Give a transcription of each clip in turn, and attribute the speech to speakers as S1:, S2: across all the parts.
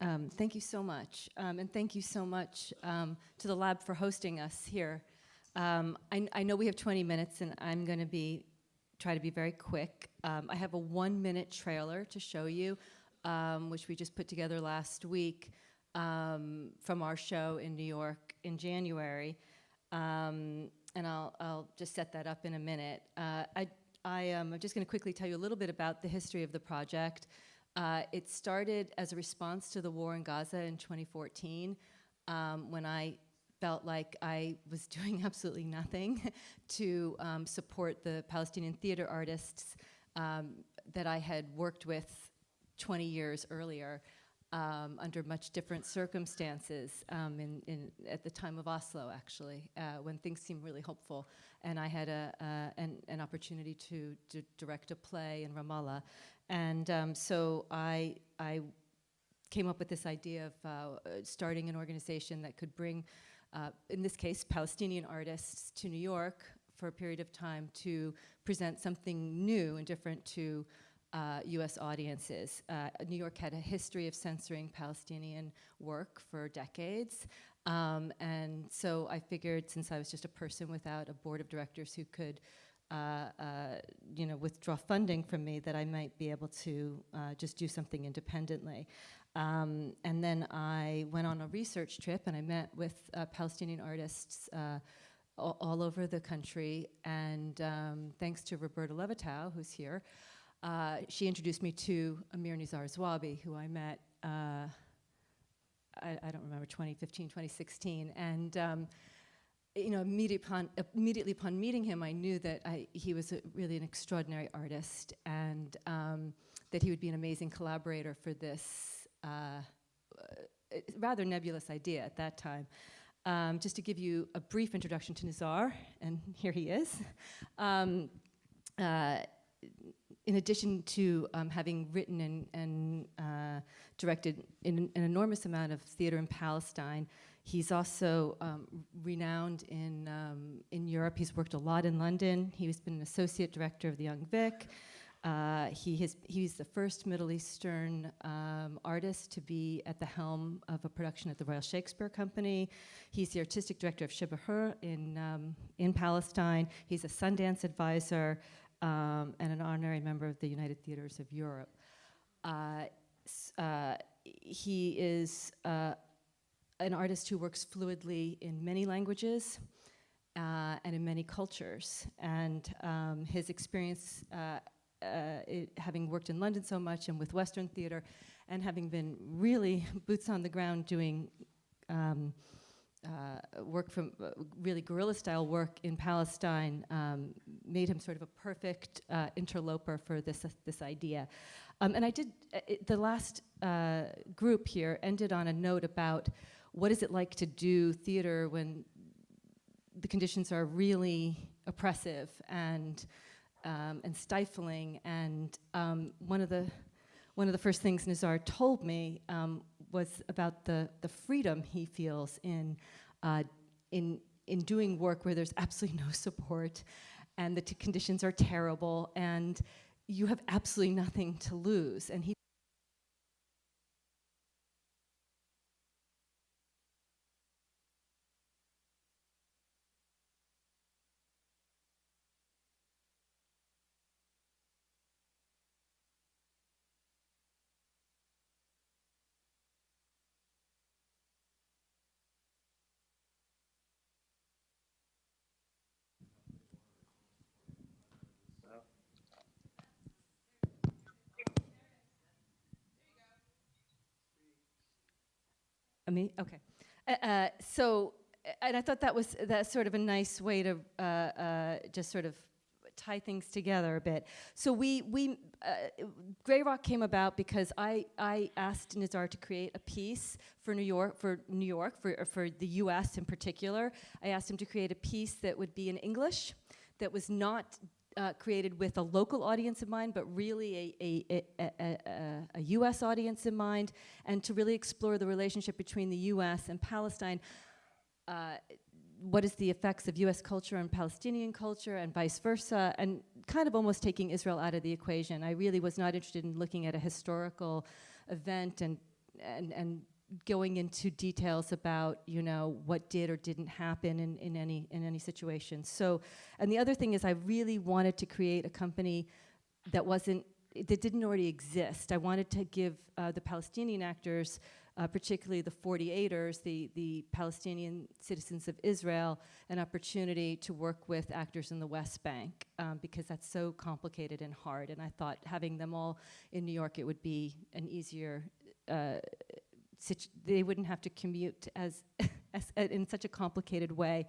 S1: Um, thank you so much. Um, and thank you so much um, to the lab for hosting us here. Um, I, I, know we have 20 minutes and I'm going to be try to be very quick. Um, I have a one minute trailer to show you, um, which we just put together last week from our show in New York in January. and I'll, I'll just set that up in a minute. Uh, I, I am just going to quickly tell you a little bit about the history of the project. Uh, it started as a response to the war in Gaza in 2014 um, when I felt like I was doing absolutely nothing to um, support the Palestinian theater artists um, that I had worked with 20 years earlier um, under much different circumstances um, in, in, at the time of Oslo, actually, uh, when things seemed really hopeful. And I had a, uh, an, an, opportunity to, to, direct a play in Ramallah. And um, so I, I came up with this idea of uh, starting an organization that could bring, uh, in this case, Palestinian artists to New York for a period of time to present something new and different to uh, US audiences. Uh, New York had a history of censoring Palestinian work for decades. Um, and so I figured since I was just a person without a board of directors who could uh, uh, you know, withdraw funding from me that I might be able to uh, just do something independently. Um, and then I went on a research trip and I met with uh, Palestinian artists uh, all, all, over the country. And um, thanks to Roberta Levitow, who's here, uh, she introduced me to Amir Nizar Zuabi, who I met, I, I, don't remember, 2015, 2016. And um, you know, immediately upon, immediately upon meeting him, I knew that I, he was a, really an extraordinary artist and um, that he would be an amazing collaborator for this uh, uh, rather nebulous idea at that time. Um, just to give you a brief introduction to Nizar, and here he is. Um, uh, in addition to um, having written and, and uh, directed an enormous amount of theater in Palestine, He's also um, renowned in, um, in Europe. He's worked a lot in London. He's been an associate director of the Young Vic. Uh, he has, he's the first Middle Eastern um, artist to be at the helm of a production at the Royal Shakespeare Company. He's the artistic director of ShiberHur in, um, in Palestine. He's a Sundance advisor um, and an honorary member of the United Theaters of Europe. Uh, uh, he is uh, an artist who works fluidly in many languages uh, and in many cultures. And um, his experience, uh, uh, having worked in London so much and with Western theater, and having been really boots on the ground doing um, uh, work from uh, really guerrilla style work in Palestine um, made him sort of a perfect uh, interloper for this, this idea. Um, and I did, it, the last group here ended on a note about what is it like to do theater when the conditions are really oppressive and um, and stifling. And um, one of the one of the first things Nazar told me um, was about the the freedom he feels in uh, in in doing work where there's absolutely no support, and the conditions are terrible, and you have absolutely nothing to lose. And he me? Okay. Uh, uh, so, and I thought that was that sort of a nice way to uh, uh, just sort of tie things together a bit. So we, we uh, Grey Rock came about because I, I asked Nizar to create a piece for New York, for New York, for, for the US in particular. I asked him to create a piece that would be in English, that was not uh, created with a local audience in mind, but really a, a, a, a, US audience in mind, and to really explore the relationship between the US and Palestine. Uh, what is the effects of US culture on Palestinian culture and vice versa, and kind of almost taking Israel out of the equation. I really was not interested in looking at a historical event and and, and going into details about, you know, what did or didn't happen in, in, any, in any situation. So, and the other thing is I really wanted to create a company that wasn't, that didn't already exist. I wanted to give uh, the Palestinian actors, uh, particularly the 48ers, the, the Palestinian citizens of Israel, an opportunity to work with actors in the West Bank um, because that's so complicated and hard. And I thought having them all in New York, it would be an easier uh, they wouldn't have to commute as, as uh, in such a complicated way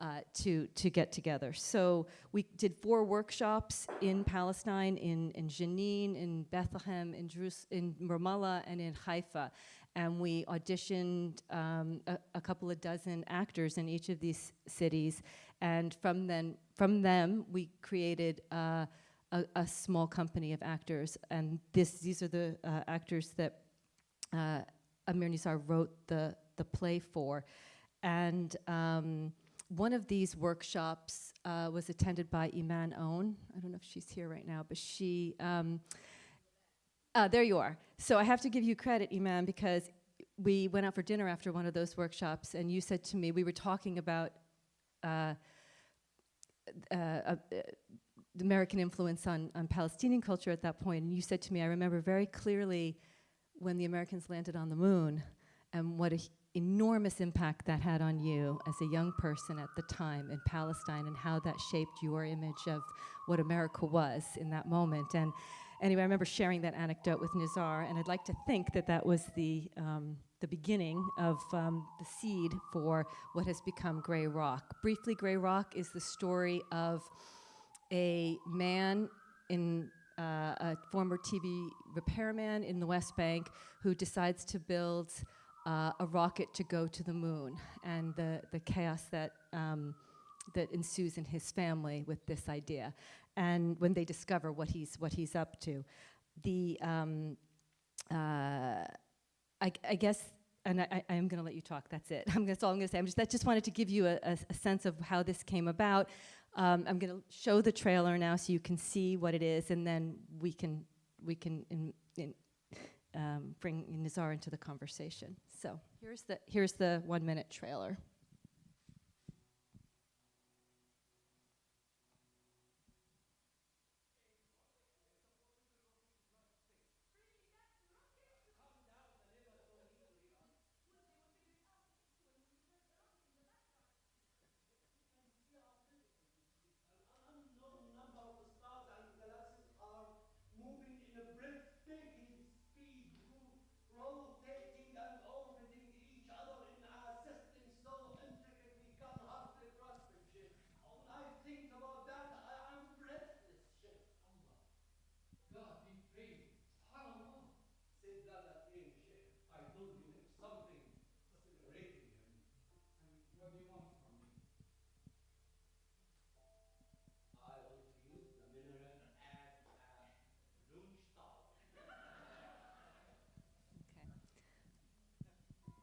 S1: uh, to, to get together. So we did four workshops in Palestine, in, in Jenin, in Bethlehem, in, Jerus in Ramallah, and in Haifa. And we auditioned um, a, a, couple of dozen actors in each of these cities. And from, then, from them, we created uh, a, a, small company of actors. And this, these are the uh, actors that uh, Amir Nizar wrote the, the play for. And um, one of these workshops uh, was attended by Iman Aoun. I don't know if she's here right now, but she, um, uh, there you are. So I have to give you credit, Iman, because we went out for dinner after one of those workshops, and you said to me, we were talking about uh, uh, uh American influence on, on Palestinian culture at that point, and you said to me, I remember very clearly when the Americans landed on the moon and what an enormous impact that had on you as a young person at the time in Palestine and how that shaped your image of what America was in that moment. And anyway, I remember sharing that anecdote with Nizar, and I'd like to think that that was the, um, the beginning of um, the seed for what has become Grey Rock. Briefly, Grey Rock is the story of a man in uh, a former TV repairman in the West Bank who decides to build uh, a rocket to go to the moon and the, the chaos that, um, that ensues in his family with this idea. And when they discover what he's, what he's up to. The, um, uh, I, I guess and I, I am going to let you talk. That's it. I'm, that's all I'm going to say. I'm just, I just wanted to give you a, a, a sense of how this came about. Um, I'm going to show the trailer now so you can see what it is, and then we can we can in, in, um, bring Nizar into the conversation. So here's the here's the one minute trailer.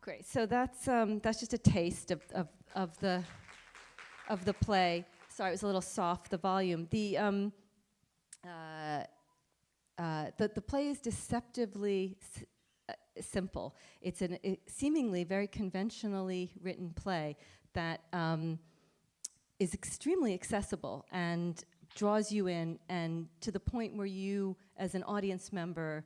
S1: Great. So that's um, that's just a taste of, of, of the of the play. Sorry, it was a little soft. The volume. The um, uh, uh, the the play is deceptively uh, simple. It's a seemingly very conventionally written play that um, is extremely accessible and draws you in, and to the point where you, as an audience member,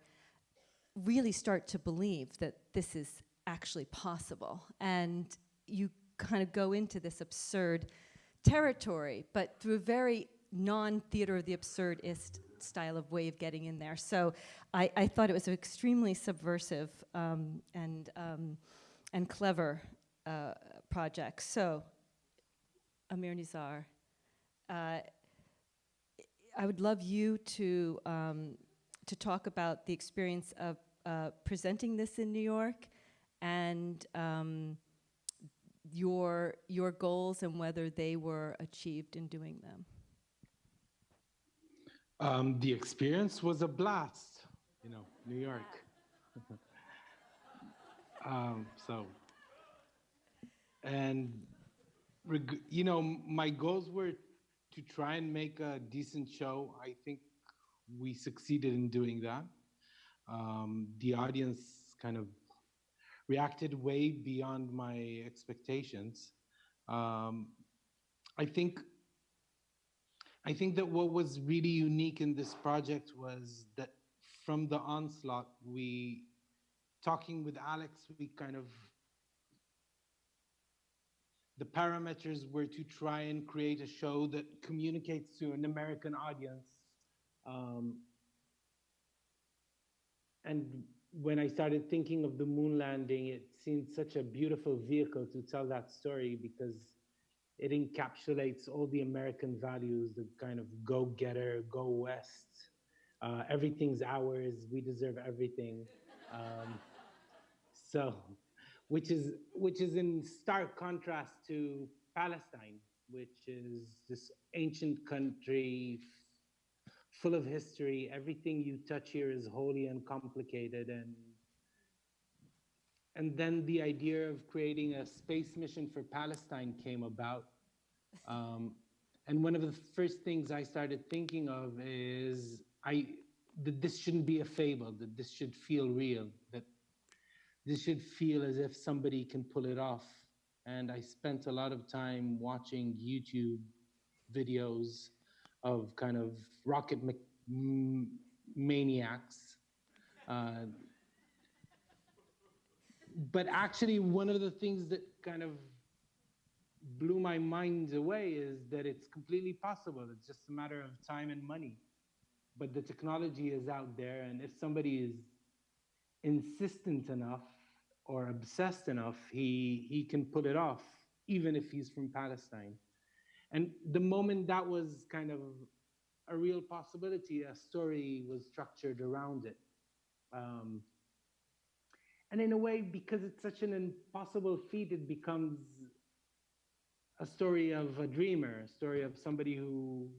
S1: really start to believe that this is actually possible. And you kind of go into this absurd territory, but through a very non-theater of the absurdist style of way of getting in there. So I, I thought it was an extremely subversive um, and, um, and clever uh, project. So, Amir Nizar, uh, I would love you to, um, to talk about the experience of uh, presenting this in New York and um, your, your goals and whether they were achieved in doing them?
S2: Um, the experience was a blast, you know, New York. um, so, and, you know, my goals were to try and make a decent show. I think we succeeded in doing that. Um, the audience kind of reacted way beyond my expectations. Um, I think I think that what was really unique in this project was that from the onslaught, we talking with Alex, we kind of the parameters were to try and create a show that communicates to an American audience. Um, and when I started thinking of the moon landing, it seemed such a beautiful vehicle to tell that story because it encapsulates all the American values, the kind of go getter, go west, uh, everything's ours, we deserve everything. Um, so, which is which is in stark contrast to Palestine, which is this ancient country full of history. Everything you touch here is holy and complicated, and and then the idea of creating a space mission for Palestine came about. Um, and one of the first things I started thinking of is I that this shouldn't be a fable, that this should feel real, that this should feel as if somebody can pull it off. And I spent a lot of time watching YouTube videos of kind of rocket ma- maniacs. Uh, but actually, one of the things that kind of blew my mind away is that it's completely possible. It's just a matter of time and money. But the technology is out there, and if somebody is insistent enough or obsessed enough, he, he can pull it off, even if he's from Palestine. And the moment that was kind of a real possibility, a story was structured around it. Um, and in a way, because it's such an impossible feat, it becomes a story of a dreamer, a story of somebody who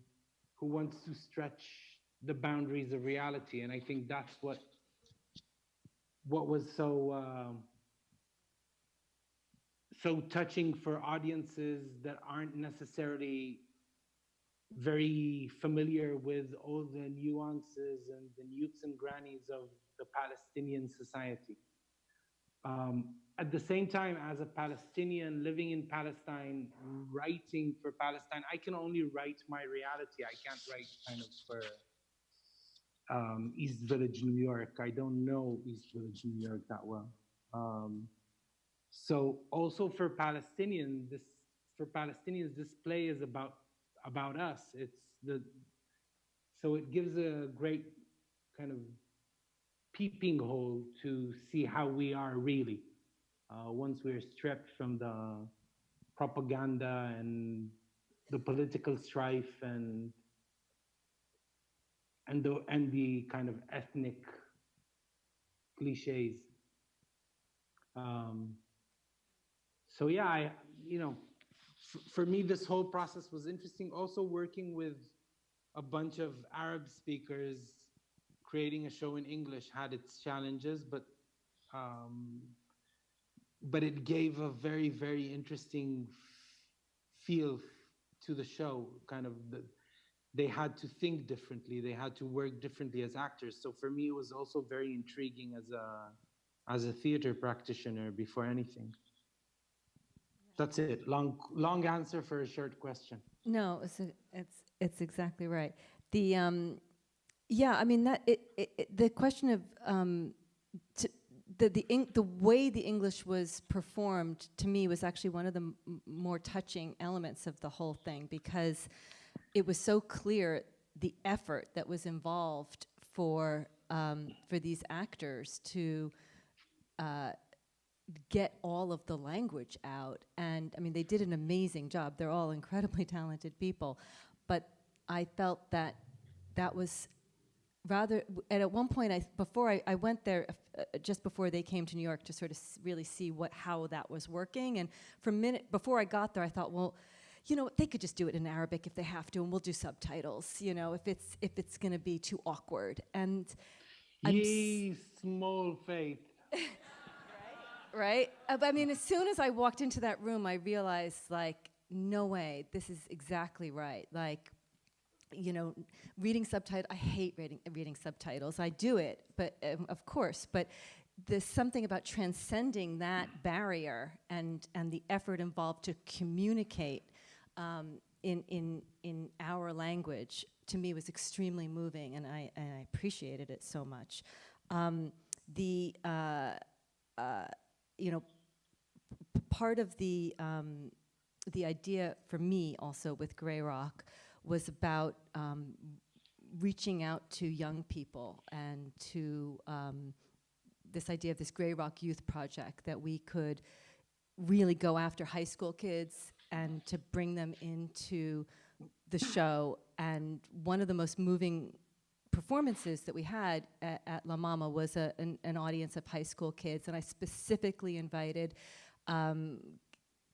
S2: who wants to stretch the boundaries of reality. And I think that's what what was so um so touching for audiences that aren't necessarily very familiar with all the nuances and the nukes and grannies of the Palestinian society. Um, at the same time, as a Palestinian living in Palestine, writing for Palestine, I can only write my reality. I can't write kind of for um, East Village, New York. I don't know East Village, New York that well. Um, so also for Palestinians, this for Palestinians, this play is about about us. It's the so it gives a great kind of peeping hole to see how we are really uh, once we're stripped from the propaganda and the political strife and and the and the kind of ethnic cliches. Um, so yeah, I you know, for me this whole process was interesting. Also working with a bunch of Arab speakers, creating a show in English had its challenges, but um, but it gave a very very interesting feel to the show. Kind of the, they had to think differently. They had to work differently as actors. So for me, it was also very intriguing as a as a theater practitioner before anything. That's it. Long long answer for a short question.
S1: No, it's it's it's exactly right. The um, yeah, I mean that it, it, it the question of um, t- the the Eng- the way the English was performed to me was actually one of the more touching elements of the whole thing because it was so clear the effort that was involved for um, for these actors to uh, get all of the language out. And I mean, they did an amazing job. They're all incredibly talented people. But I felt that that was rather, and at one point, I, before I, I went there, uh, just before they came to New York to sort of s- really see what, how that was working. And for a minute, before I got there, I thought, well, you know, they could just do it in Arabic if they have to, and we'll do subtitles, you know, if it's, if it's gonna be too awkward. And I'm
S2: small faith.
S1: right? Uh, I mean, as soon as I walked into that room, I realized, like, no way, this is exactly right. Like, you know, reading subtitles, I hate reading, reading subtitles. I do it, but um, of course, but there's something about transcending that barrier and, and the effort involved to communicate um, in, in, in our language to me was extremely moving and I, and I appreciated it so much. Um, the, uh, uh, you know, part of the, um, the idea for me also with Grey Rock was about um, reaching out to young people and to um, this idea of this Grey Rock Youth Project that we could really go after high school kids and to bring them into the show. And one of the most moving performances that we had at, at La Mama was a, an, an audience of high school kids, and I specifically invited um,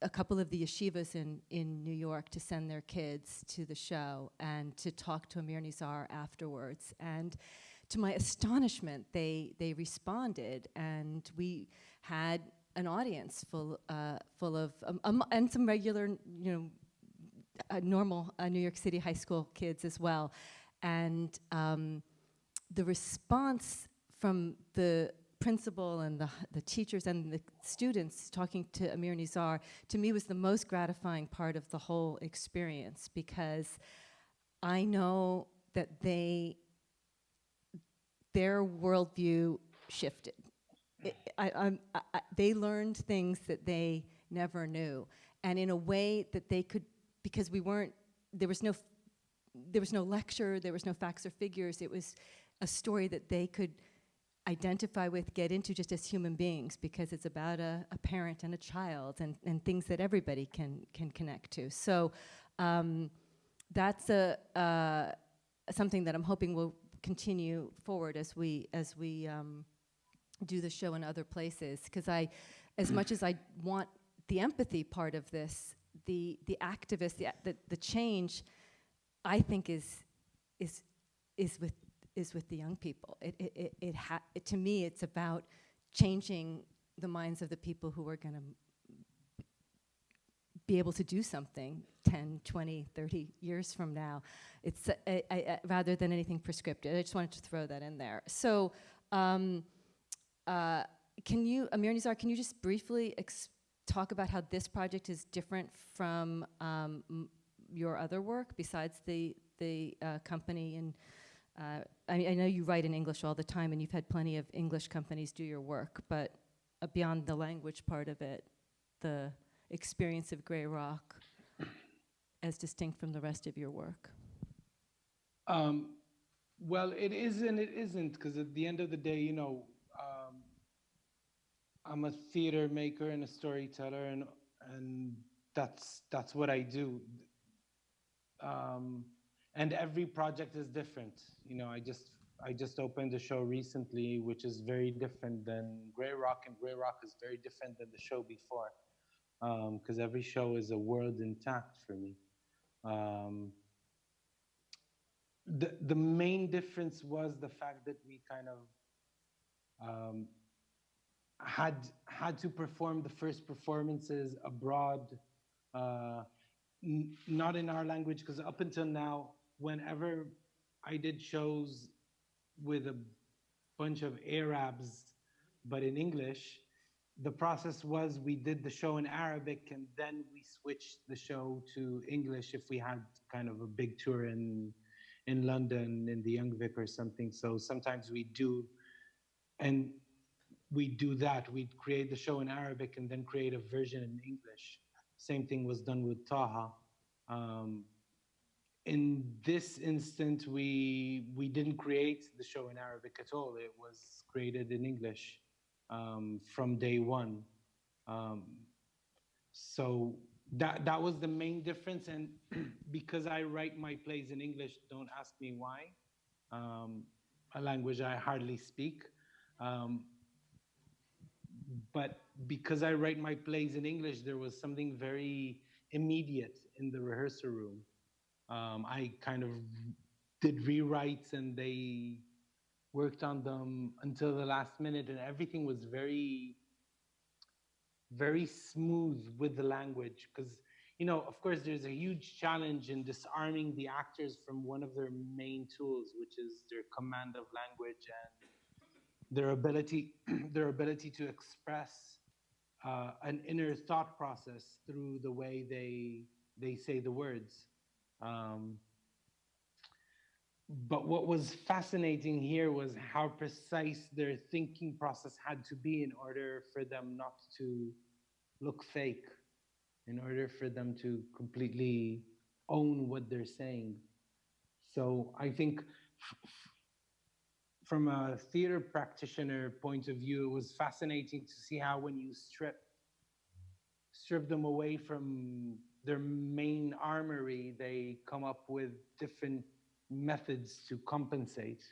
S1: a couple of the yeshivas in, in New York to send their kids to the show and to talk to Amir Nizar afterwards. And to my astonishment, they, they responded, and we had an audience full, uh, full of, um, um, and some regular, you know, uh, normal uh, New York City high school kids as well. And um, the response from the principal and the, the teachers and the students talking to Amir Nizar, to me was the most gratifying part of the whole experience because I know that they, their worldview shifted. It, I, I, I, they learned things that they never knew, and in a way that they could, because we weren't, there was no, there was no lecture, there was no facts or figures. It was a story that they could identify with, get into just as human beings, because it's about a, a parent and a child, and, and things that everybody can can connect to. So. Um, that's a uh, something that I'm hoping will continue forward as we as we um, do the show in other places. Because I, as much as I want the empathy part of this, the the activist, the, the the change, I think is is is with is with the young people. It it it, it, ha- it to me it's about changing the minds of the people who are going to be able to do something 10, 20, 30 years from now. It's uh, I- rather than anything prescriptive. I just wanted to throw that in there. So, um, uh, can you, Amir Nizar, can you just briefly talk about how this project is different from um, your other work besides the the uh, company and uh, I, I know you write in English all the time, and you've had plenty of English companies do your work, but uh, beyond the language part of it, the experience of Grey Rock as distinct from the rest of your work?
S2: Um, well, it is and it isn't because at the end of the day, you know, um, I'm a theater maker and a storyteller, and and that's that's what I do. Um, and every project is different. You know, I just I just opened a show recently, which is very different than Grey Rock, and Grey Rock is very different than the show before, because every show is a world intact for me. Um, the the main difference was the fact that we kind of um, had had to perform the first performances abroad, uh, not in our language, because up until now, whenever I did shows with a bunch of Arabs, but in English, the process was we did the show in Arabic and then we switched the show to English if we had kind of a big tour in in London in the Young Vic or something. So sometimes we do, and we do that. We create the show in Arabic and then create a version in English. Same thing was done with Taha. Um, in this instant, we we didn't create the show in Arabic at all. It was created in English um, from day one. Um, so that that was the main difference, and because I write my plays in English, don't ask me why. Um, a language I hardly speak. Um, but because I write my plays in English, there was something very immediate in the rehearsal room. Um, I kind of did rewrites and they worked on them until the last minute, and everything was very, very smooth with the language. Because, you know, of course, there's a huge challenge in disarming the actors from one of their main tools, which is their command of language and their ability their ability to express uh, an inner thought process through the way they they say the words. Um, but what was fascinating here was how precise their thinking process had to be in order for them not to look fake, in order for them to completely own what they're saying. So I think from a theater practitioner point of view, it was fascinating to see how when you strip strip them away from their main armory, they come up with different methods to compensate.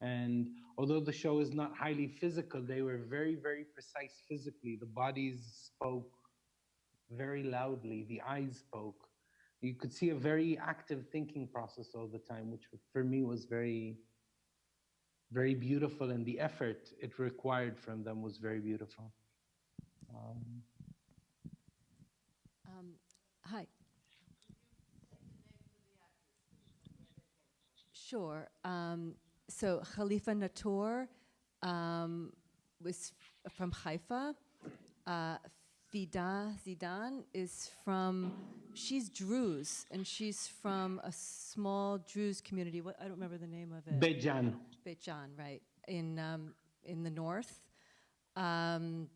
S2: And although the show is not highly physical, they were very, very precise physically. The bodies spoke very loudly, the eyes spoke. You could see a very active thinking process all the time, which for me was very, very beautiful. And the effort it required from them was very beautiful. Um,
S1: Um, Hi. Sure. Um, So Khalifa Natour um, was from Haifa. Uh, Fida Zidan is from, she's Druze, and she's from a small Druze community. What, I don't remember the name of it.
S2: Bejan.
S1: Beit Jan, right, in, um, in the north. Um,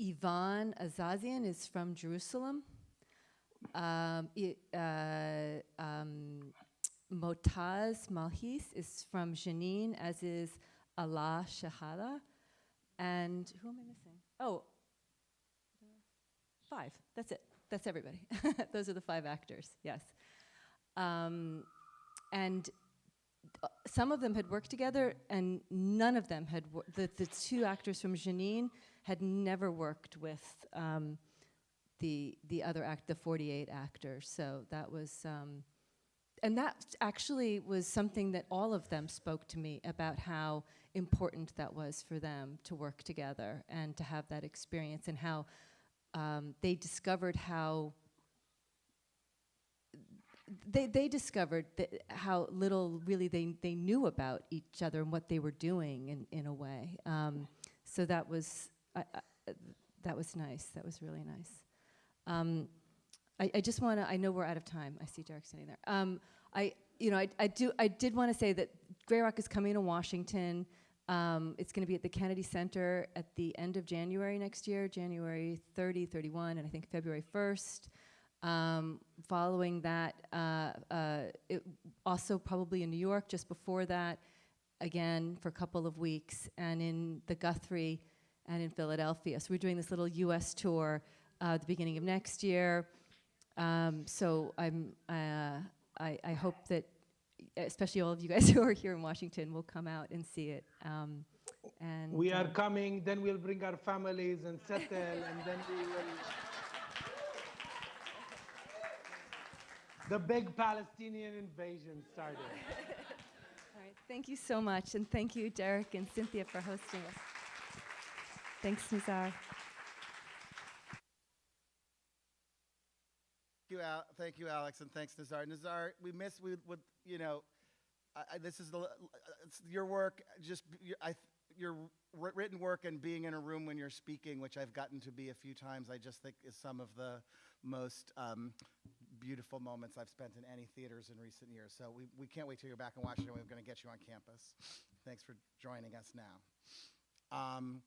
S1: Ivan Azazian is from Jerusalem. Um, uh, um, Motaz Malhis is from Jenin, as is Alaa Shahada. And who am I missing? Oh, five. That's it. That's everybody. Those are the five actors, yes. Um, and uh, some of them had worked together, and none of them had. The the two actors from Jenin had never worked with um, the the other act, the forty eight actors. So that was, um, and that actually was something that all of them spoke to me about how important that was for them to work together and to have that experience, and how um, they discovered how they, they discovered how little really they, they knew about each other and what they were doing in, in a way. Um, so that was I, I, that was nice. That was really nice. Um, I, I just want to. I know we're out of time. I see Derek standing there. Um, I you know I, I do I did want to say that Grey Rock is coming to Washington. Um, it's going to be at the Kennedy Center at the end of January next year, January 30, 31, and I think February 1st. Um, following that, uh, uh, also probably in New York just before that, again for a couple of weeks, and in the Guthrie and in Philadelphia. So we're doing this little U.S. tour uh, at the beginning of next year. Um, so I'm, uh, I, I hope that, especially all of you guys who are here in Washington, will come out and see it. Um, and
S2: We are
S1: uh,
S2: coming, then we'll bring our families and settle, and then we will. The big Palestinian invasion started.
S1: All right, thank you so much, and thank you, Derek and Cynthia, for hosting us. Thanks, Nizar.
S3: You, Al- thank you, Alex, and thanks, Nazar. Nazar, we miss we would you know, I, I, this is the your work. Just I, your written work and being in a room when you're speaking, which I've gotten to be a few times. I just think is some of the most um, beautiful moments I've spent in any theaters in recent years. So we, we can't wait till you're back in Washington. We're going to get you on campus. Thanks for joining us now. Um,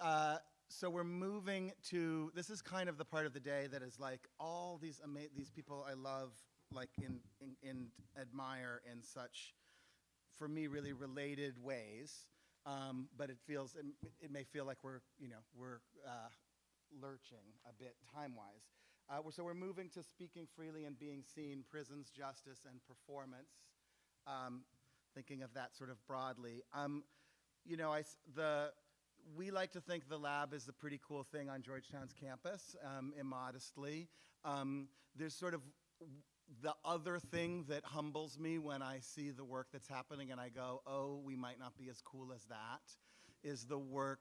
S3: uh, so we're moving to this is kind of the part of the day that is like all these ama- these people I love like in, in, in admire in such for me really related ways. Um, but it feels it, it may feel like we're you know we're uh, lurching a bit time wise uh, so we're moving to speaking freely and being seen prisons justice and performance. Um, thinking of that sort of broadly. Um, you know I the we like to think the lab is a pretty cool thing on Georgetown's campus, um, immodestly. Um, there's sort of the other thing that humbles me when I see the work that's happening and I go, oh, we might not be as cool as that, is the work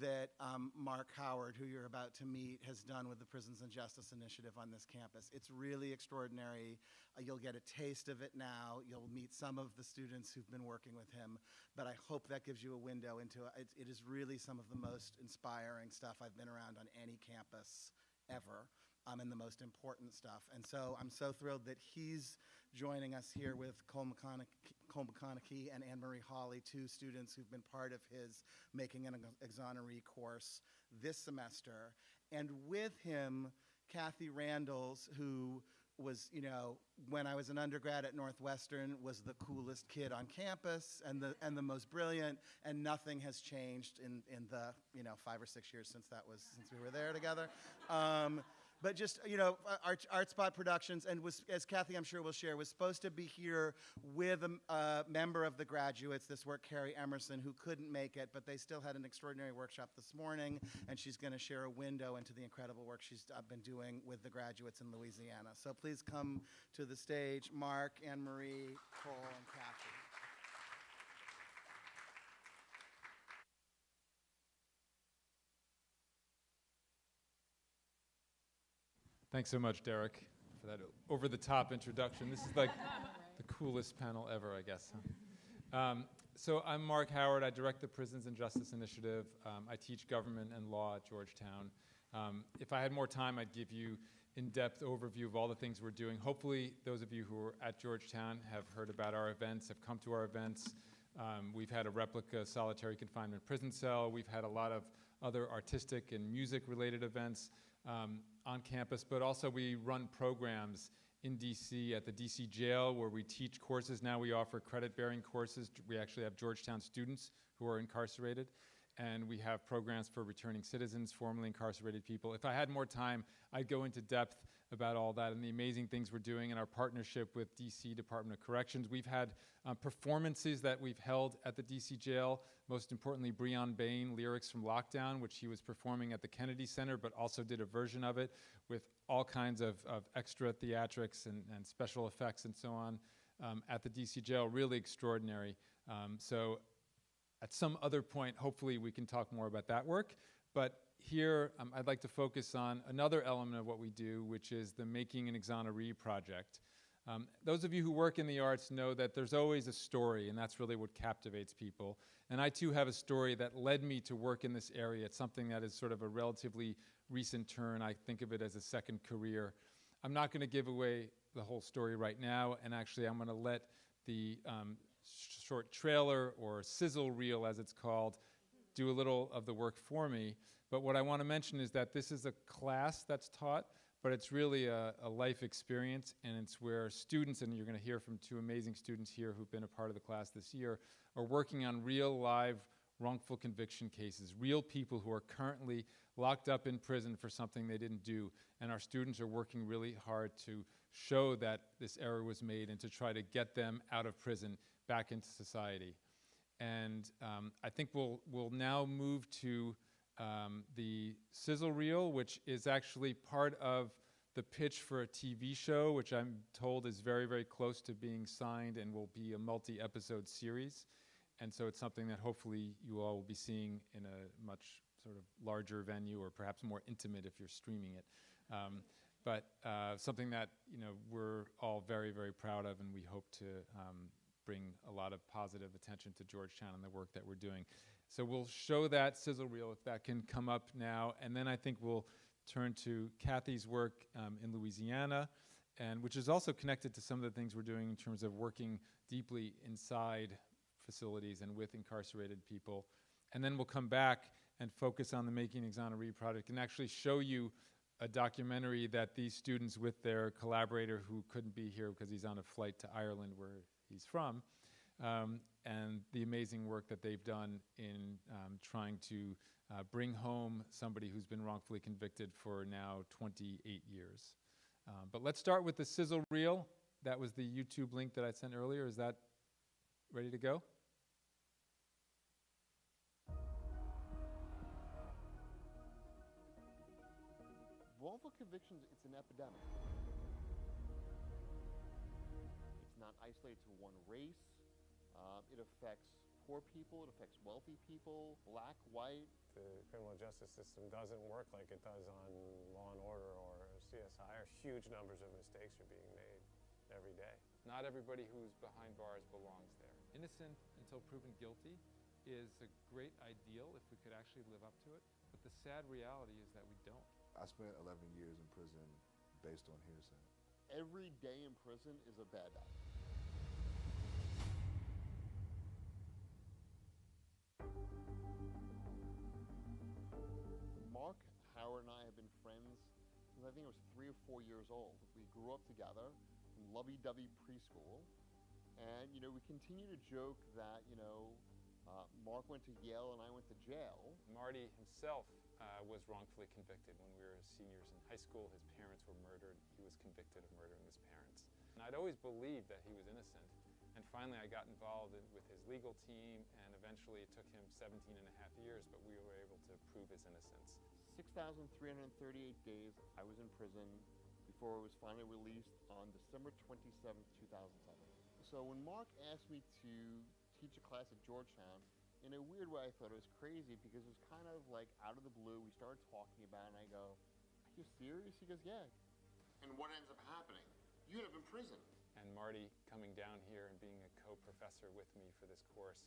S3: that um, Marc Howard, who you're about to meet, has done with the Prisons and Justice Initiative on this campus. It's really extraordinary. Uh, you'll get a taste of it now. You'll meet some of the students who've been working with him, but I hope that gives you a window into it. It is really some of the most inspiring stuff I've been around on any campus ever. Um, and the most important stuff. And so I'm so thrilled that he's joining us here with Cole McConaughey, and Anne Marie Hawley, two students who've been part of his Making an Exoneree course this semester. And with him, Kathy Randels, who was, you know, when I was an undergrad at Northwestern, was the coolest kid on campus and the, and the most brilliant, and nothing has changed in, in the, you know, five or six years since that was, since we were there together. Um, but just you know art, art spot productions and was as kathy i'm sure will share was supposed to be here with a uh, member of the graduates this work carrie emerson who couldn't make it but they still had an extraordinary workshop this morning and she's going to share a window into the incredible work she's uh, been doing with the graduates in louisiana. So please come to the stage mark anne marie cole and kathy
S4: Thanks so much, Derek, for that over the top introduction. This is like the coolest panel ever, I guess. huh? Um, so, I'm Marc Howard. I direct the Prisons and Justice Initiative. Um, I teach government and law at Georgetown. Um, if I had more time, I'd give you in-depth overview of all the things we're doing. Hopefully, those of you who are at Georgetown have heard about our events, have come to our events. Um, we've had a replica solitary confinement prison cell. We've had a lot of other artistic and music-related events um, on campus, but also we run programs in DC at the DC jail where we teach courses. Now we offer credit-bearing courses. We actually have Georgetown students who are incarcerated and we have programs for returning citizens, formerly incarcerated people. If I had more time, I'd go into depth about all that and the amazing things we're doing in our partnership with DC Department of Corrections. We've had uh, performances that we've held at the DC jail, most importantly, Bryonn Bain, lyrics from Lockdown, which he was performing at the Kennedy Center, but also did a version of it with all kinds of, of extra theatrics and, and special effects and so on um, at the DC jail, really extraordinary. Um, so at some other point, hopefully we can talk more about that work. But here, um, I'd like to focus on another element of what we do, which is the Making an Exoneree project. Um, those of you who work in the arts know that there's always a story, and that's really what captivates people. And I too have a story that led me to work in this area. It's something that is sort of a relatively recent turn. I think of it as a second career. I'm not going to give away the whole story right now, and actually, I'm going to let the um, short trailer or sizzle reel, as it's called, do a little of the work for me. But what I want to mention is that this is a class that's taught, but it's really a, a life experience, and it's where students, and you're going to hear from two amazing students here who've been a part of the class this year, are working on real live wrongful conviction cases, real people who are currently locked up in prison for something they didn't do. And our students are working really hard to show that this error was made and to try to get them out of prison back into society. And um, I think we'll, we'll now move to um, the sizzle reel, which is actually part of the pitch for a TV show, which I'm told is very, very close to being signed and will be a multi-episode series. And so it's something that hopefully you all will be seeing in a much sort of larger venue or perhaps more intimate if you're streaming it. Um, but uh, something that you know we're all very, very proud of and we hope to um, bring a lot of positive attention to Georgetown and the work that we're doing. So we'll show that sizzle reel if that can come up now, and then I think we'll turn to Kathy's work um, in Louisiana, and which is also connected to some of the things we're doing in terms of working deeply inside facilities and with incarcerated people. And then we'll come back and focus on the Making Exoneree project and actually show you a documentary that these students with their collaborator who couldn't be here because he's on a flight to Ireland where he's from, um, and the amazing work that they've done in um, trying to uh, bring home somebody who's been wrongfully convicted for now 28 years. Um, but let's start with the sizzle reel. That was the YouTube link that I sent earlier. Is that ready to go?
S5: Wrongful convictions, it's an epidemic. It's not isolated to one race. Um, it affects poor people, it affects wealthy people, black, white,
S6: the criminal justice system doesn't work like it does on Law and Order or CSI, or huge numbers of mistakes are being made every day.
S4: Not everybody who's behind bars belongs there. Innocent until proven guilty is a great ideal if we could actually live up to it, but the sad reality is that we don't.
S7: I spent 11 years in prison based on hearsay.
S5: Every day in prison is a bad day. Marc Howard and I have been friends since I think I was three or four years old. We grew up together in lovey-dovey preschool, and you know we continue to joke that you know uh, Mark went to Yale and I went to jail.
S4: Marty himself uh, was wrongfully convicted when we were seniors in high school. His parents were murdered. He was convicted of murdering his parents. And I'd always believed that he was innocent. And finally, I got involved in, with his legal team, and eventually it took him 17 and a half years, but we were able to prove his innocence.
S5: 6,338 days I was in prison before I was finally released on December 27, 2007. So when Marc asked me to teach a class at Georgetown, in a weird way I thought it was crazy because it was kind of like out of the blue. We started talking about it and I go, Are you serious? He goes, Yeah. And what ends up happening? You end up in prison.
S4: And Marty coming down here co-professor with me for this course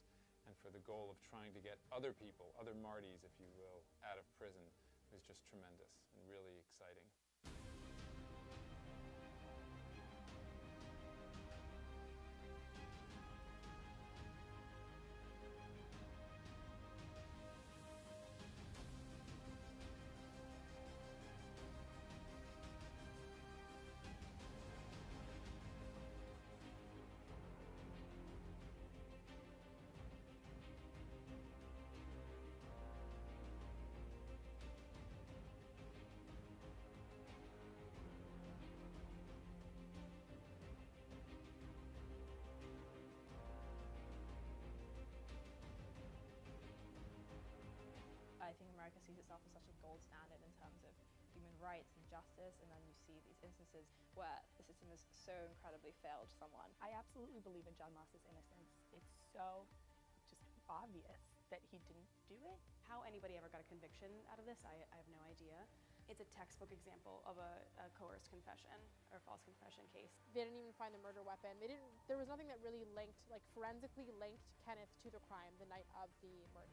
S4: and for the goal of trying to get other people, other Martys, if you will, out of prison was just tremendous and really exciting.
S8: So incredibly failed someone. I absolutely believe in John Moss's innocence. It's so just obvious that he didn't do it.
S9: How anybody ever got a conviction out of this, I, I have no idea. It's a textbook example of a, a coerced confession or false confession case.
S10: They didn't even find the murder weapon. They didn't. There was nothing that really linked, like forensically linked Kenneth to the crime the night of the murder.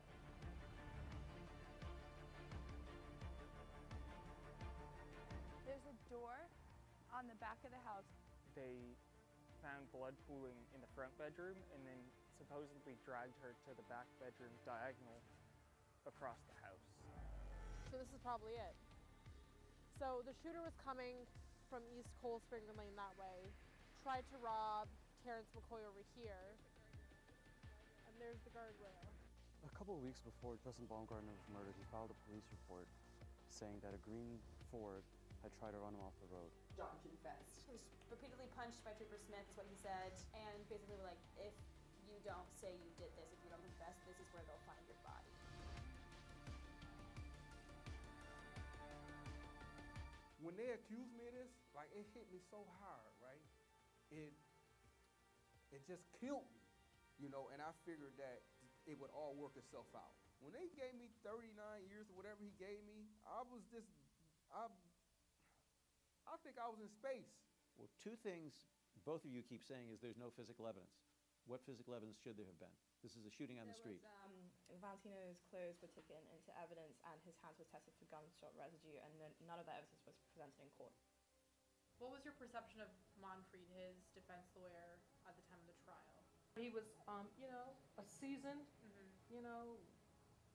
S8: There's a door on the back of the house.
S11: They found blood pooling in the front bedroom and then supposedly dragged her to the back bedroom diagonal across the house.
S10: So this is probably it. So the shooter was coming from East Cold Spring Lane that way, tried to rob Terrence McCoy over here, and there's the guardrail.
S12: A couple of weeks before Justin Baumgartner was murdered, he filed a police report saying that a green Ford had tried to run him off the road.
S9: John confessed. He was repeatedly punched by Trooper Smith, is what he said, and basically were like, if you don't say you did this, if you don't confess, this is where they'll find your body.
S13: when they accused me of this, like it hit me so hard, right? It it just killed me, you know, and I figured that it would all work itself out. When they gave me 39 years or whatever he gave me, I was just I I think I was in space.
S14: Well, two things both of you keep saying is there's no physical evidence. What physical evidence should there have been? This is a shooting on the street.
S8: um, Valentino's clothes were taken into evidence, and his hands were tested for gunshot residue, and then none of that evidence was presented in court.
S10: What was your perception of Monfried, his defense lawyer, at the time of the trial? He was, um, you know, a seasoned, you know,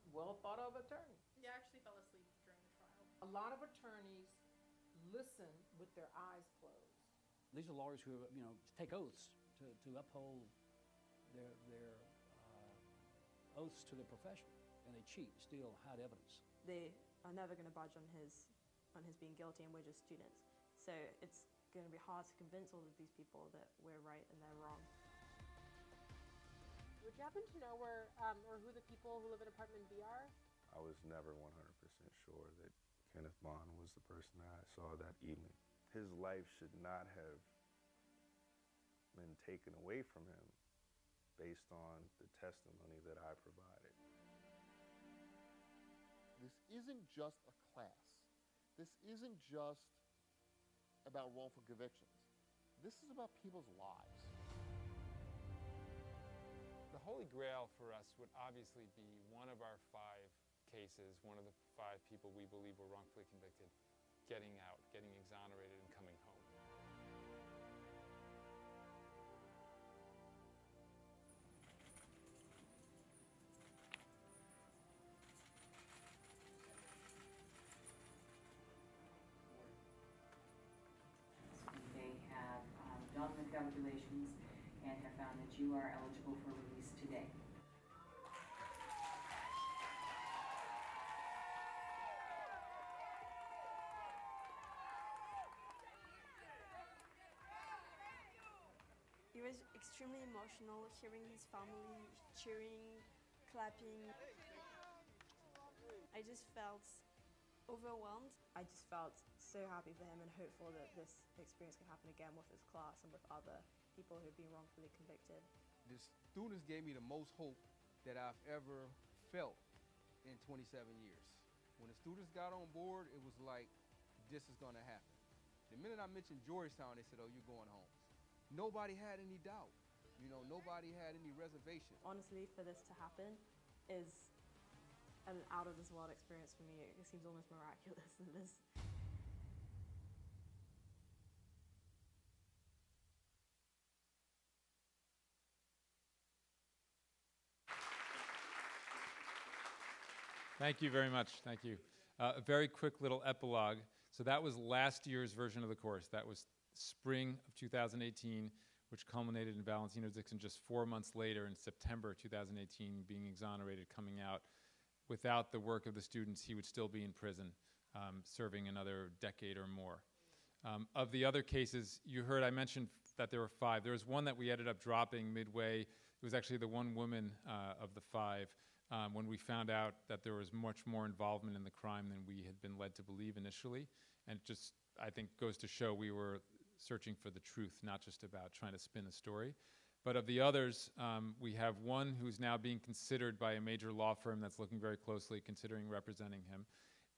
S10: well thought of attorney.
S8: Yeah, I actually fell asleep during the trial.
S10: A lot of attorneys listen with their eyes closed.
S15: These are lawyers who, you know, take oaths to, to uphold their, their uh, oaths to their profession, and they cheat, steal, hide evidence.
S8: They are never going to budge on his on his being guilty, and we're just students. So it's going to be hard to convince all of these people that we're right and they're wrong.
S10: Would you happen to know where um, or who the people who live in apartment B are?
S16: I was never 100% sure that Kenneth Bond was the person that I saw that evening. His life should not have been taken away from him based on the testimony that I provided.
S5: this isn't just a class. This isn't just about wrongful convictions. This is about people's lives.
S4: The Holy Grail for us would obviously be one of our five cases, one of the five people we believe were wrongfully convicted, getting out, getting exonerated, and coming home.
S17: They have um, done the calculations and have found that you are eligible for release today.
S18: It was extremely emotional hearing his family cheering, clapping. I just felt overwhelmed.
S19: I just felt so happy for him and hopeful that this experience can happen again with his class and with other people who've been wrongfully convicted.
S13: The students gave me the most hope that I've ever felt in 27 years. When the students got on board, it was like, this is gonna happen. The minute I mentioned Georgetown, they said, oh, you're going home. Nobody had any doubt. You know, nobody had any reservation.
S19: Honestly, for this to happen is an out of this world experience for me. It seems almost miraculous that this
S4: Thank you very much. Thank you. Uh, a very quick little epilogue. So that was last year's version of the course. That was spring of 2018, which culminated in Valentino Dixon just four months later in September 2018 being exonerated, coming out. Without the work of the students, he would still be in prison, um, serving another decade or more. Um, of the other cases, you heard I mentioned that there were five. There was one that we ended up dropping midway. It was actually the one woman uh, of the five um, when we found out that there was much more involvement in the crime than we had been led to believe initially. And it just, I think, goes to show we were searching for the truth, not just about trying to spin a story. But of the others, um, we have one who's now being considered by a major law firm that's looking very closely, considering representing him.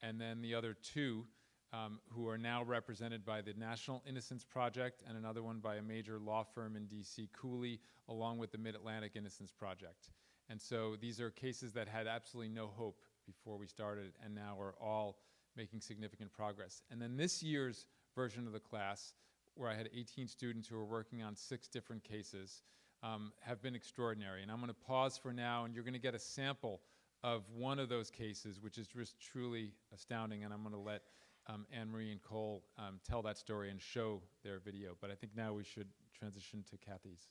S4: And then the other two um, who are now represented by the National Innocence Project and another one by a major law firm in DC, Cooley, along with the Mid-Atlantic Innocence Project. And so these are cases that had absolutely no hope before we started and now are all making significant progress. And then this year's version of the class, where I had 18 students who were working on six different cases, um, have been extraordinary. And I'm going to pause for now, and you're going to get a sample of one of those cases, which is just truly astounding. And I'm going to let um, Anne-Marie and Cole um, tell that story and show their video. But I think now we should transition to Kathy's.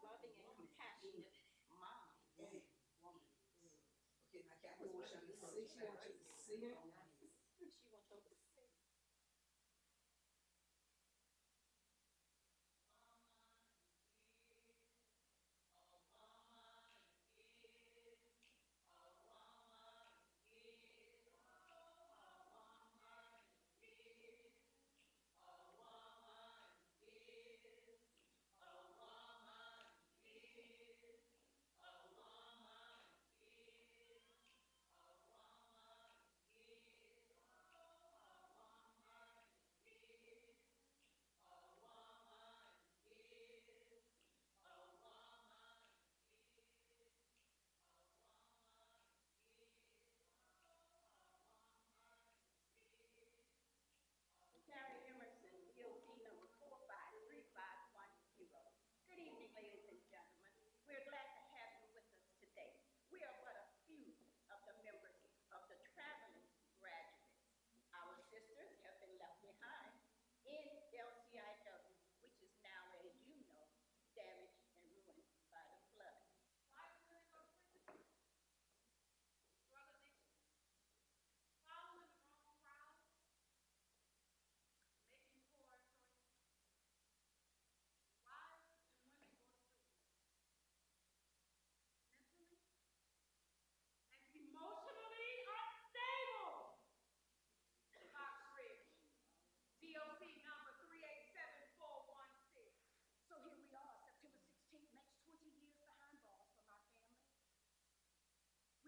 S20: Loving and compassionate moms.
S21: Okay, now Kathy wants you see, she wants you to see it.
S20: She wants y'all to see.
S21: A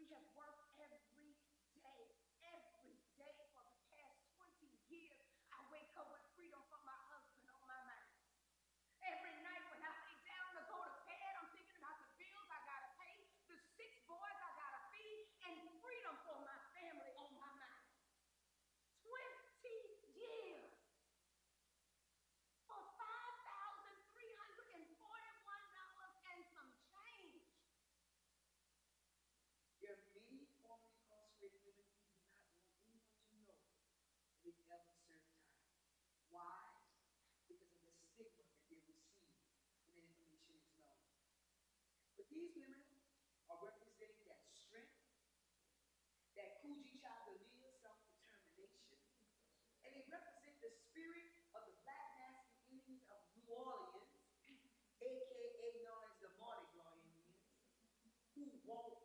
S21: We have worked every day, every day for the past 20 years. I wake up with freedom from my husband on my mind. Every night when I lay down to go to bed, I'm thinking about the bills I gotta pay, the six boys I gotta feed, and freedom for my family on my mind. 20 years for $5,341 and some change.
S20: There are many formerly incarcerated women who do not want anyone to know they've ever. Why? Because of the stigma that they receive when that information is known. But these women are representing that strength, that Kujichagulia self-determination, and they represent the spirit of the black masculinity of New Orleans, aka known as the Mardi Gras Indians, who won't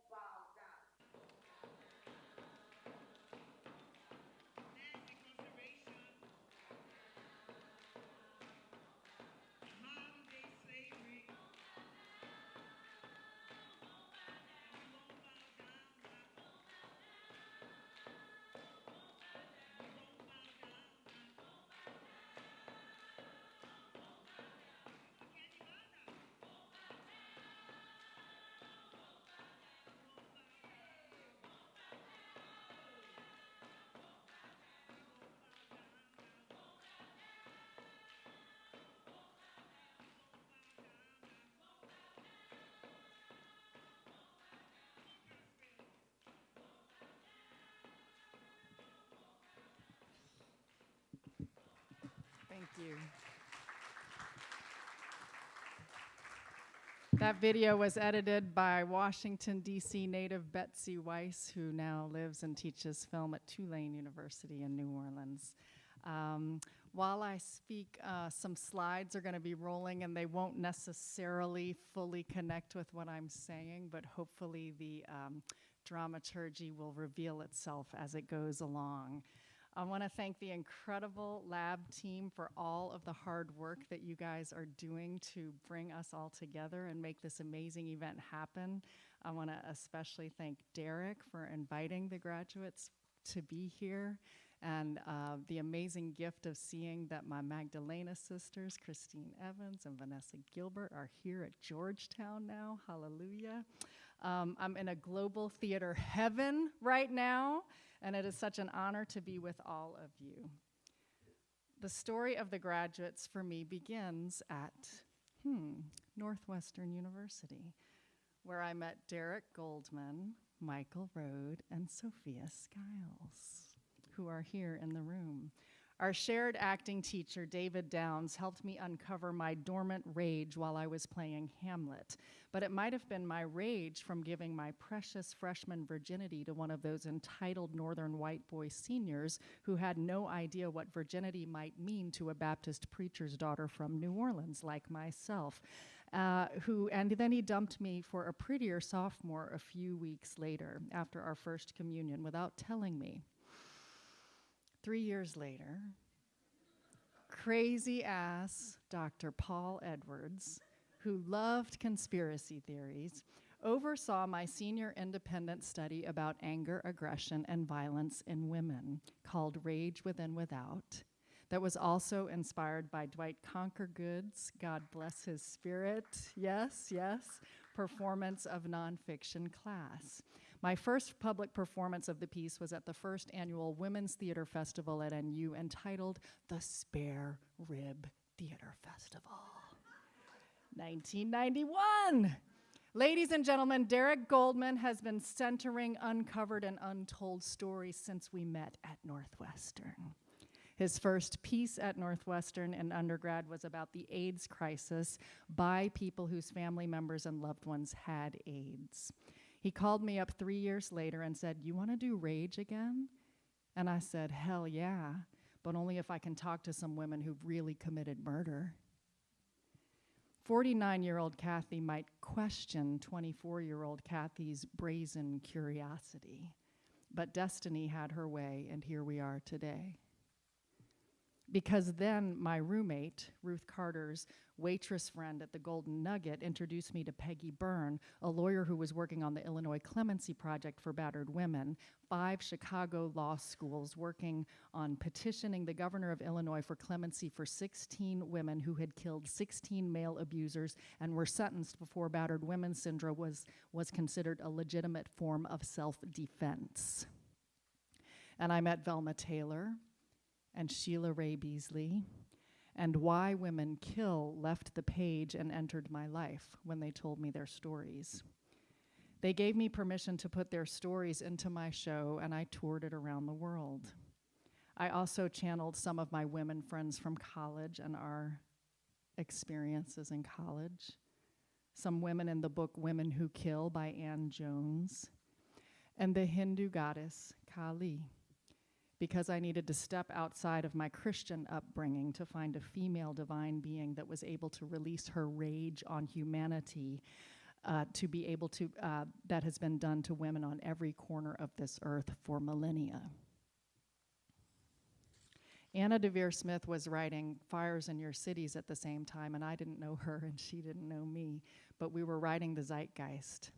S22: Thank you. That video was edited by Washington, D.C. native Betsy Weiss, who now lives and teaches film at Tulane University in New Orleans. Um, while I speak, uh, some slides are going to be rolling, and they won't necessarily fully connect with what I'm saying, but hopefully the um, dramaturgy will reveal itself as it goes along. I want to thank the incredible lab team for all of the hard work that you guys are doing to bring us all together and make this amazing event happen. I want to especially thank Derek for inviting the graduates to be here and uh, the amazing gift of seeing that my Magdalena sisters, Christine Evans and Vanessa Gilbert, are here at Georgetown now. Hallelujah. Um, I'm in a global theater heaven right now, and it is such an honor to be with all of you. The story of the graduates for me begins at, hmm, Northwestern University, where I met Derek Goldman, Michael Rohd, and Sophia Skiles, who are here in the room. Our shared acting teacher, David Downs, helped me uncover my dormant rage while I was playing Hamlet. But it might have been my rage from giving my precious freshman virginity to one of those entitled northern white boy seniors who had no idea what virginity might mean to a Baptist preacher's daughter from New Orleans, like myself. Uh, who and then he dumped me for a prettier sophomore a few weeks later after our first communion without telling me. Three years later, crazy ass Dr. Paul Edwards, who loved conspiracy theories, oversaw my senior independent study about anger, aggression, and violence in women called Rage Within Without. That was also inspired by Dwight Conquergood's, God bless his spirit, yes, yes, performance of nonfiction class. My first public performance of the piece was at the first annual Women's Theater Festival at NU entitled The Spare Rib Theater Festival. 1991. Ladies and gentlemen, Derek Goldman has been centering uncovered and untold stories since we met at Northwestern. His first piece at Northwestern in undergrad was about the AIDS crisis by people whose family members and loved ones had AIDS. He called me up three years later and said, You want to do Rage again? And I said, Hell yeah, but only if I can talk to some women who've really committed murder. 49 year old Kathy might question 24 year old Kathy's brazen curiosity, but destiny had her way, and here we are today. Because then my roommate, Ruth Carter's waitress friend at the Golden Nugget, introduced me to Peggy Byrne, a lawyer who was working on the Illinois Clemency Project for battered women, five Chicago law schools working on petitioning the governor of Illinois for clemency for 16 women who had killed 16 male abusers and were sentenced before battered women syndrome was, was considered a legitimate form of self defense. And I met Velma Taylor and Sheila Ray Beasley, and Why Women Kill left the page and entered my life when they told me their stories. They gave me permission to put their stories into my show, and I toured it around the world. I also channeled some of my women friends from college and our experiences in college. Some women in the book Women Who Kill by Ann Jones, and the Hindu goddess Kali because I needed to step outside of my Christian upbringing to find a female divine being that was able to release her rage on humanity. Uh, to be able to, uh, that has been done to women on every corner of this earth for millennia. Anna Deavere Smith was writing Fires in Your Cities at the same time, and I didn't know her and she didn't know me, but we were writing the zeitgeist.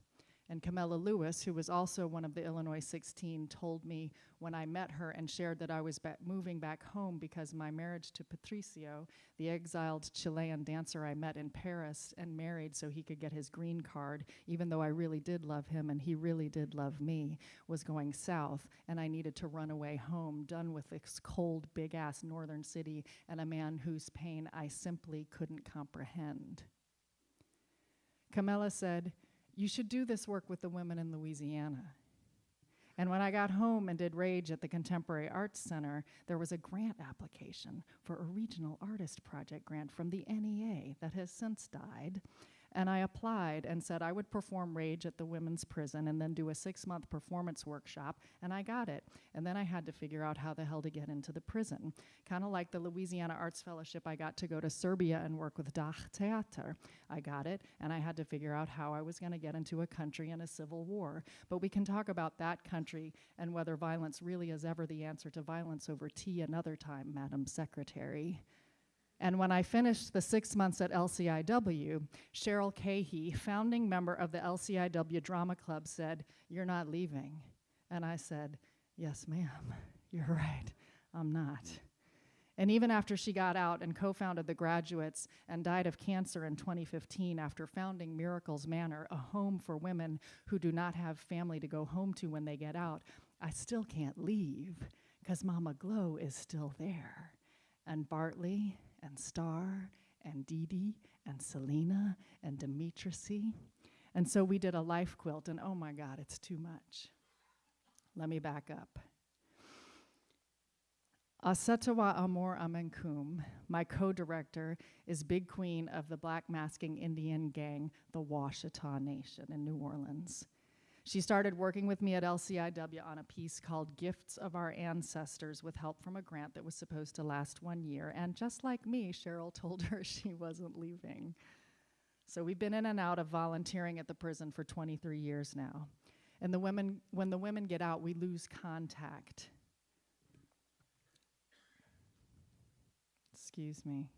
S22: And Camilla Lewis, who was also one of the Illinois 16, told me when I met her and shared that I was ba moving back home because my marriage to Patricio, the exiled Chilean dancer I met in Paris and married so he could get his green card, even though I really did love him and he really did love me, was going south, and I needed to run away home, done with this cold, big ass northern city and a man whose pain I simply couldn't comprehend. Camilla said, you should do this work with the women in Louisiana. And when I got home and did Rage at the Contemporary Arts Center, there was a grant application for a regional artist project grant from the NEA that has since died. And I applied and said I would perform Rage at the women's prison and then do a six month performance workshop, and I got it. And then I had to figure out how the hell to get into the prison. Kind of like the Louisiana Arts Fellowship, I got to go to Serbia and work with DAH Theater. I got it, and I had to figure out how I was going to get into a country in a civil war. But we can talk about that country and whether violence really is ever the answer to violence over tea another time, Madam Secretary. And when I finished the six months at LCIW, Cheryl Cahey, founding member of the LCIW Drama Club, said, You're not leaving. And I said, Yes, ma'am, you're right, I'm not. And even after she got out and co founded the graduates and died of cancer in 2015 after founding Miracles Manor, a home for women who do not have family to go home to when they get out, I still can't leave because Mama Glow is still there. And Bartley and Star and Dee Dee and Selena and Demetricy. And so we did a life quilt, and oh my God, it's too much. Let me back up. Ausettua Amor Amenkum, my co director, is big queen of the black masking Indian gang, the Washitaw Nation in New Orleans. She started working with me at LCIW on a piece called Gifts of Our Ancestors with help from a grant that was supposed to last one year. And just like me, Cheryl told her she wasn't leaving. So we've been in and out of volunteering at the prison for 23 years now. And the women, when the women get out, we lose contact. Excuse me.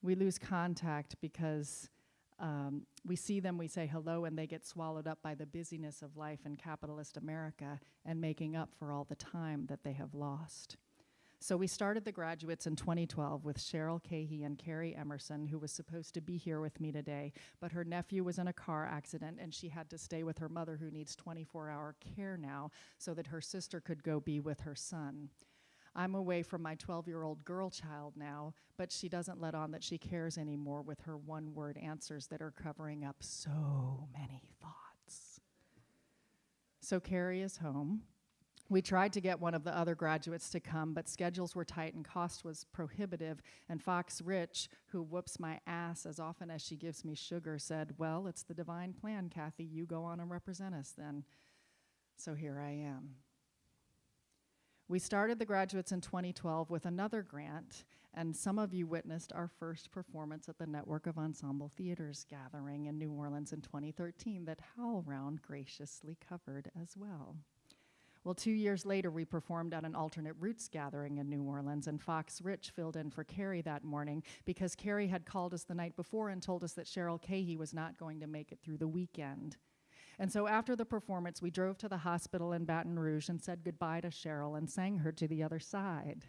S22: We lose contact because um, we see them, we say hello, and they get swallowed up by the busyness of life in capitalist America and making up for all the time that they have lost. So we started the graduates in 2012 with Cheryl Cahey and Carrie Emerson, who was supposed to be here with me today, but her nephew was in a car accident and she had to stay with her mother who needs 24 hour care now so that her sister could go be with her son. I'm away from my 12 year old girl child now, but she doesn't let on that she cares anymore with her one word answers that are covering up so many thoughts. So Carrie is home. We tried to get one of the other graduates to come, but schedules were tight and cost was prohibitive. And Fox Rich, who whoops my ass as often as she gives me sugar, said, Well, it's the divine plan, Kathy. You go on and represent us then. So here I am. We started the graduates in 2012 with another grant, and some of you witnessed our first performance at the Network of Ensemble Theaters gathering in New Orleans in 2013 that HowlRound graciously covered as well. Well, two years later, we performed at an alternate roots gathering in New Orleans, and Fox Rich filled in for Carrie that morning because Carrie had called us the night before and told us that Cheryl Cahey was not going to make it through the weekend. And so after the performance, we drove to the hospital in Baton Rouge and said goodbye to Cheryl and sang her to the other side.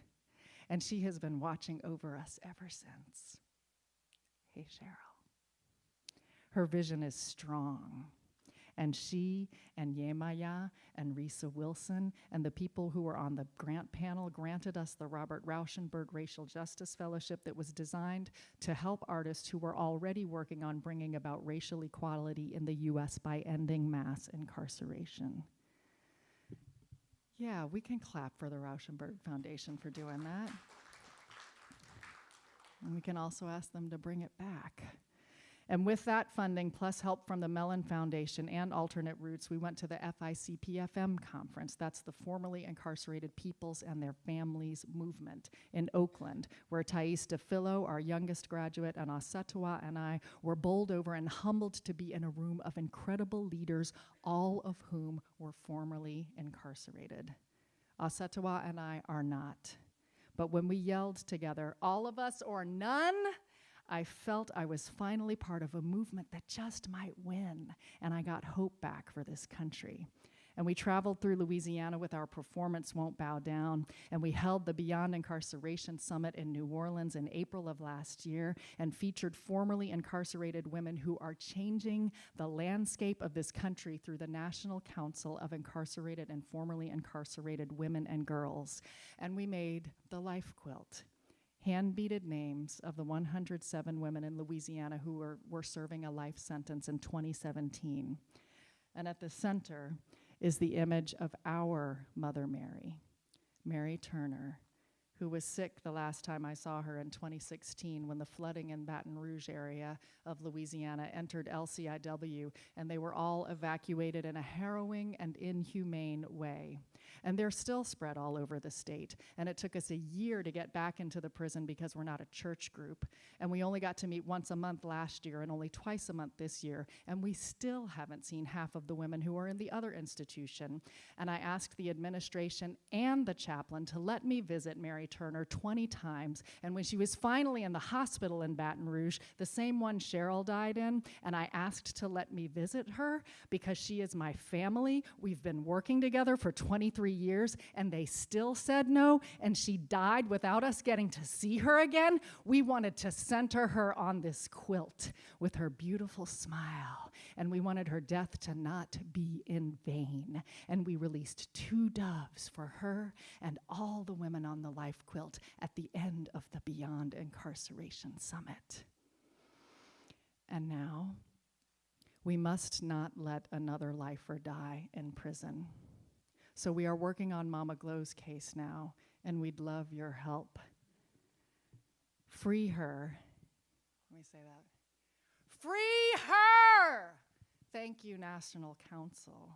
S22: And she has been watching over us ever since. Hey, Cheryl. Her vision is strong. And she and Yemaya and Risa Wilson and the people who were on the grant panel granted us the Robert Rauschenberg Racial Justice Fellowship that was designed to help artists who were already working on bringing about racial equality in the US by ending mass incarceration. Yeah, we can clap for the Rauschenberg Foundation for doing that. And we can also ask them to bring it back. And with that funding, plus help from the Mellon Foundation and Alternate Roots, we went to the FICPFM conference. That's the formerly incarcerated peoples and their families movement in Oakland, where Thais DeFilo, our youngest graduate, and Ausettua and I were bowled over and humbled to be in a room of incredible leaders, all of whom were formerly incarcerated. Ausettua and I are not. But when we yelled together, all of us or none, I felt I was finally part of a movement that just might win, and I got hope back for this country. And we traveled through Louisiana with our Performance Won't Bow Down, and we held the Beyond Incarceration Summit in New Orleans in April of last year and featured formerly incarcerated women who are changing the landscape of this country through the National Council of Incarcerated and Formerly Incarcerated Women and Girls. And we made the Life Quilt hand-beaded names of the 107 women in Louisiana who were, were serving a life sentence in 2017. And at the center is the image of our Mother Mary, Mary Turner, who was sick the last time I saw her in 2016 when the flooding in Baton Rouge area of Louisiana entered LCIW and they were all evacuated in a harrowing and inhumane way. And they're still spread all over the state. And it took us a year to get back into the prison because we're not a church group. And we only got to meet once a month last year and only twice a month this year. And we still haven't seen half of the women who are in the other institution. And I asked the administration and the chaplain to let me visit Mary Turner 20 times. And when she was finally in the hospital in Baton Rouge, the same one Cheryl died in, and I asked to let me visit her because she is my family. We've been working together for 23 years, and they still said no, and she died without us getting to see her again. We wanted to center her on this quilt with her beautiful smile, and we wanted her death to not be in vain. And we released two doves for her and all the women on the life quilt at the end of the Beyond Incarceration Summit. And now, we must not let another lifer die in prison. So we are working on Mama Glow's case now, and we'd love your help. Free her. Let me say that. Free her! Thank you, National Council.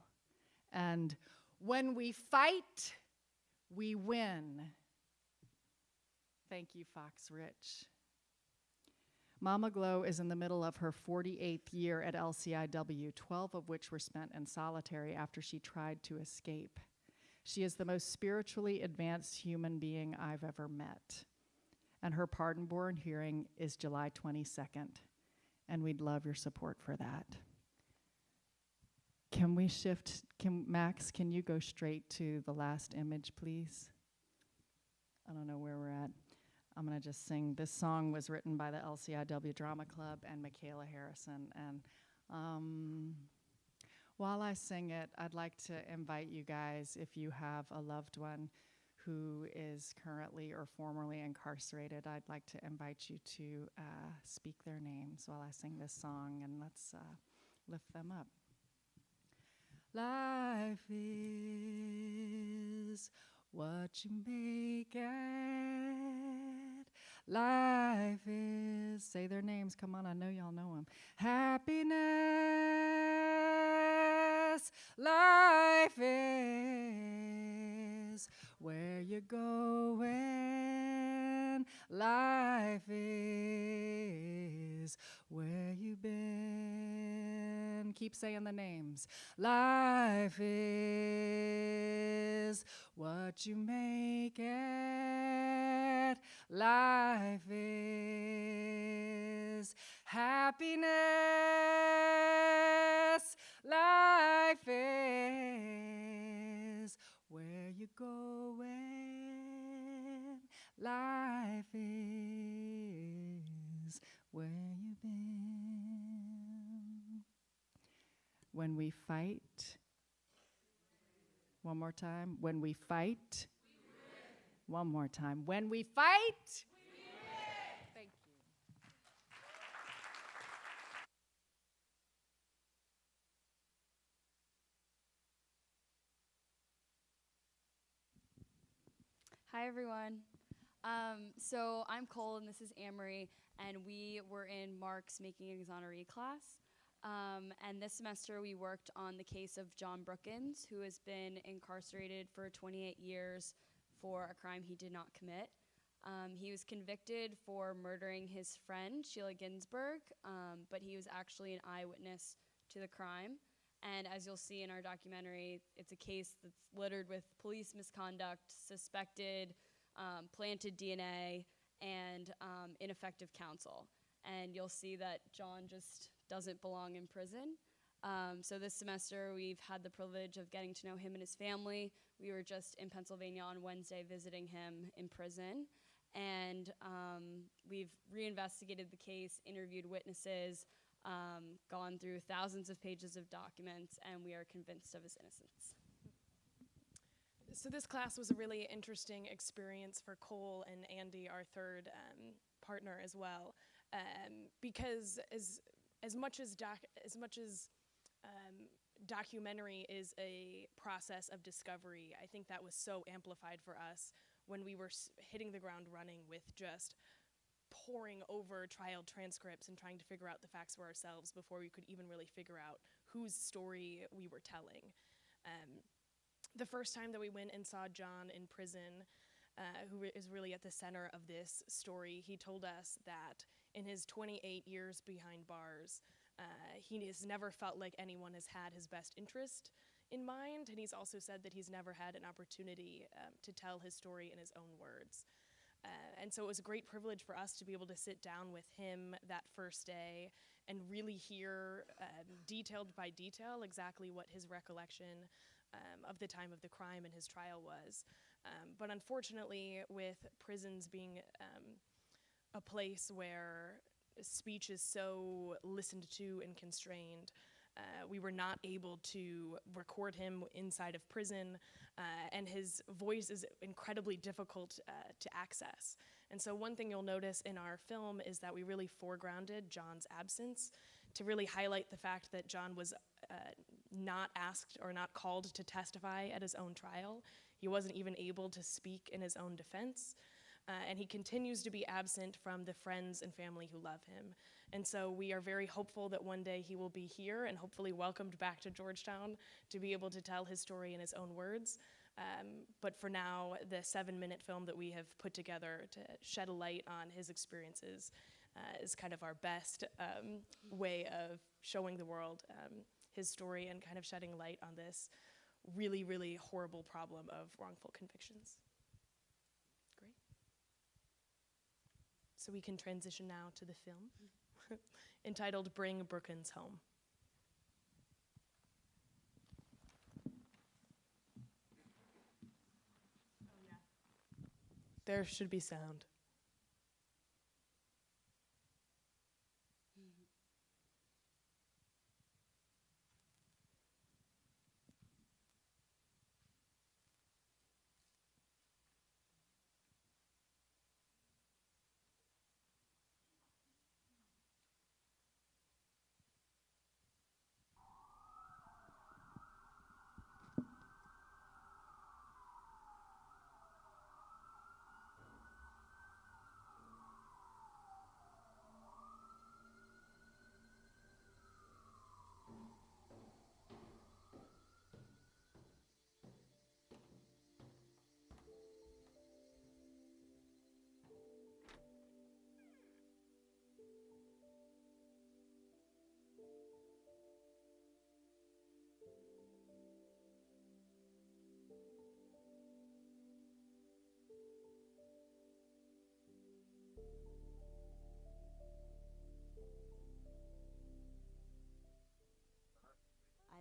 S22: And when we fight, we win. Thank you, Fox Rich. Mama Glow is in the middle of her 48th year at LCIW, 12 of which were spent in solitary after she tried to escape. She is the most spiritually advanced human being I've ever met. And her pardon born hearing is July 22nd. And we'd love your support for that. Can we shift? Can, Max, can you go straight to the last image, please? I don't know where we're at. I'm going to just sing. This song was written by the LCIW Drama Club and Michaela Harrison. And um, while I sing it, I'd like to invite you guys, if you have a loved one who is currently or formerly incarcerated, I'd like to invite you to uh, speak their names while I sing this song and let's uh, lift them up. Life is what you make it. Life is, say their names, come on, I know y'all know them. Happiness, life is where you're going. Life is where you've been. keep saying the names. Life is what you make it. Life is happiness. Life is where you go when life is where you've been. When we fight, one more time. When we fight, one more time. When we fight, thank you.
S23: Hi, everyone. Um, so I'm Cole, and this is Amory, and we were in Marc's Making Exoneree class. Um, and this semester, we worked on the case of John Brookins, who has been incarcerated for 28 years for a crime he did not commit. Um, he was convicted for murdering his friend, Sheila Ginsburg, um, but he was actually an eyewitness to the crime. And as you'll see in our documentary, it's a case that's littered with police misconduct, suspected um, planted DNA, and um, ineffective counsel. And you'll see that John just doesn't belong in prison. Um, so this semester, we've had the privilege of getting to know him and his family. We were just in Pennsylvania on Wednesday visiting him in prison. And um, we've reinvestigated the case, interviewed witnesses, um, gone through thousands of pages of documents, and we are convinced of his innocence.
S24: So this class was a really interesting experience for Cole and Andy, our third um, partner as well, um, because as as much as doc as much as um, documentary is a process of discovery, I think that was so amplified for us when we were hitting the ground running with just poring over trial transcripts and trying to figure out the facts for ourselves before we could even really figure out whose story we were telling. Um, the first time that we went and saw John in prison, uh, who is really at the center of this story, he told us that in his 28 years behind bars, uh, he has never felt like anyone has had his best interest in mind, and he's also said that he's never had an opportunity um, to tell his story in his own words. Uh, and so it was a great privilege for us to be able to sit down with him that first day and really hear um, detailed by detail exactly what his recollection um, of the time of the crime and his trial was. Um, but unfortunately, with prisons being um, a place where speech is so listened to and constrained, uh, we were not able to record him inside of prison, uh, and his voice is incredibly difficult uh, to access. And so, one thing you'll notice in our film is that we really foregrounded John's absence to really highlight the fact that John was uh, not asked or not called to testify at his own trial. He wasn't even able to speak in his own defense. Uh, and he continues to be absent from the friends and family who love him. And so we are very hopeful that one day he will be here and hopefully welcomed back to Georgetown to be able to tell his story in his own words. Um, but for now, the seven minute film that we have put together to shed a light on his experiences uh, is kind of our best um, way of showing the world um, his story and kind of shedding light on this really, really horrible problem of wrongful convictions. Great. So we can transition now to the film entitled Bring Brookins Home. There should be sound.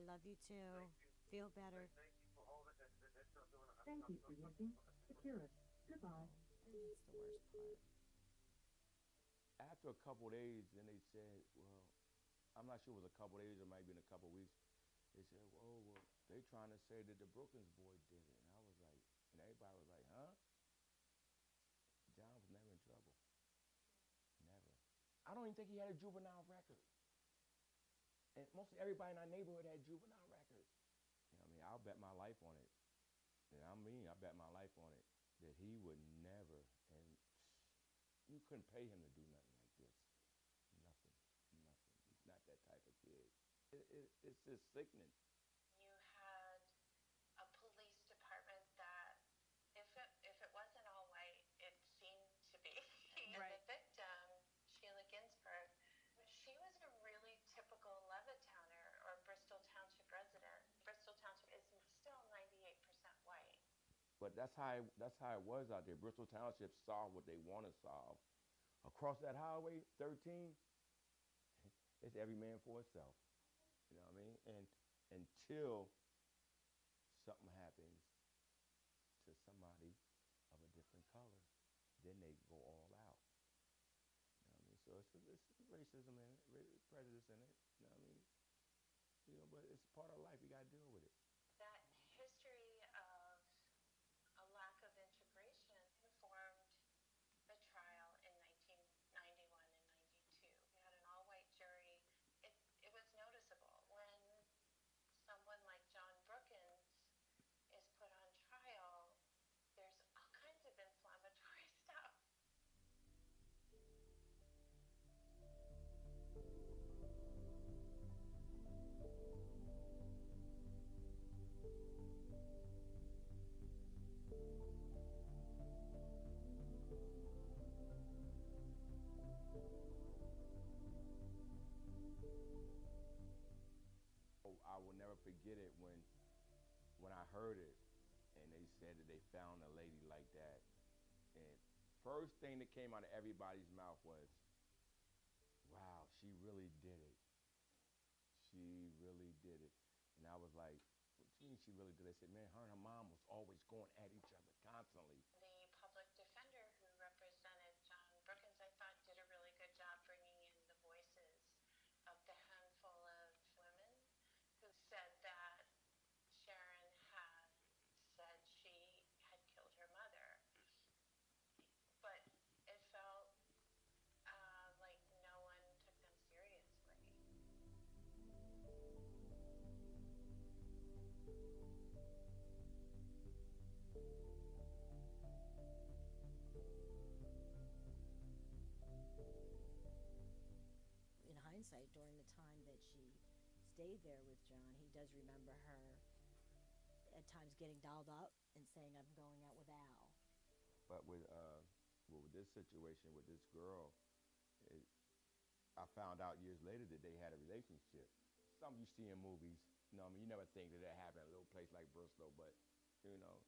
S25: I love you too. Feel better.
S26: Thank you for using Securus. Goodbye.
S25: That's the worst part.
S27: After a couple of days, then they said, well, I'm not sure it was a couple of days, or it might have been a couple of weeks. They said, oh, well, they trying to say that the Brookings boy did it. And I was like, and everybody was like, huh? John was never in trouble. Never. I don't even think he had a juvenile record. And most everybody in our neighborhood had juvenile records. You know I mean? I'll bet my life on it. And I mean, I bet my life on it that he would never, and you couldn't pay him to do nothing like this. Nothing, nothing. He's not that type of kid. It, it, it's just sickening.
S28: You had a police department that, if it, if it wasn't all white, it seemed to be. and
S24: Right.
S28: the victim, Sheila Ginsburg, she was a really typical Levittowner or Bristol Township resident. Bristol Township is still 98% white.
S27: But that's how it, that's how it was out there. Bristol Township solved what they want to solve. Across that highway 13, it's every man for itself. You know what I mean? And until something happens to somebody of a different color, then they go all out. You know what I mean? So it's, it's racism ra- prejudice in it. You know what I mean? You know, but it's part of life. You got to deal with it. Heard it and they said that they found a lady like that. And first thing that came out of everybody's mouth was, wow, she really did it. She really did it. And I was like, what do you mean she really did it? I said, man, her and her mom was always going at each other constantly.
S25: There with John, he does remember her at times getting dolled up and saying, I'm going out with Al.
S27: But with uh, well, with this situation with this girl, it, I found out years later that they had a relationship. Something you see in movies, you know, I mean, you never think that that happened in a little place like Bristol, but you know,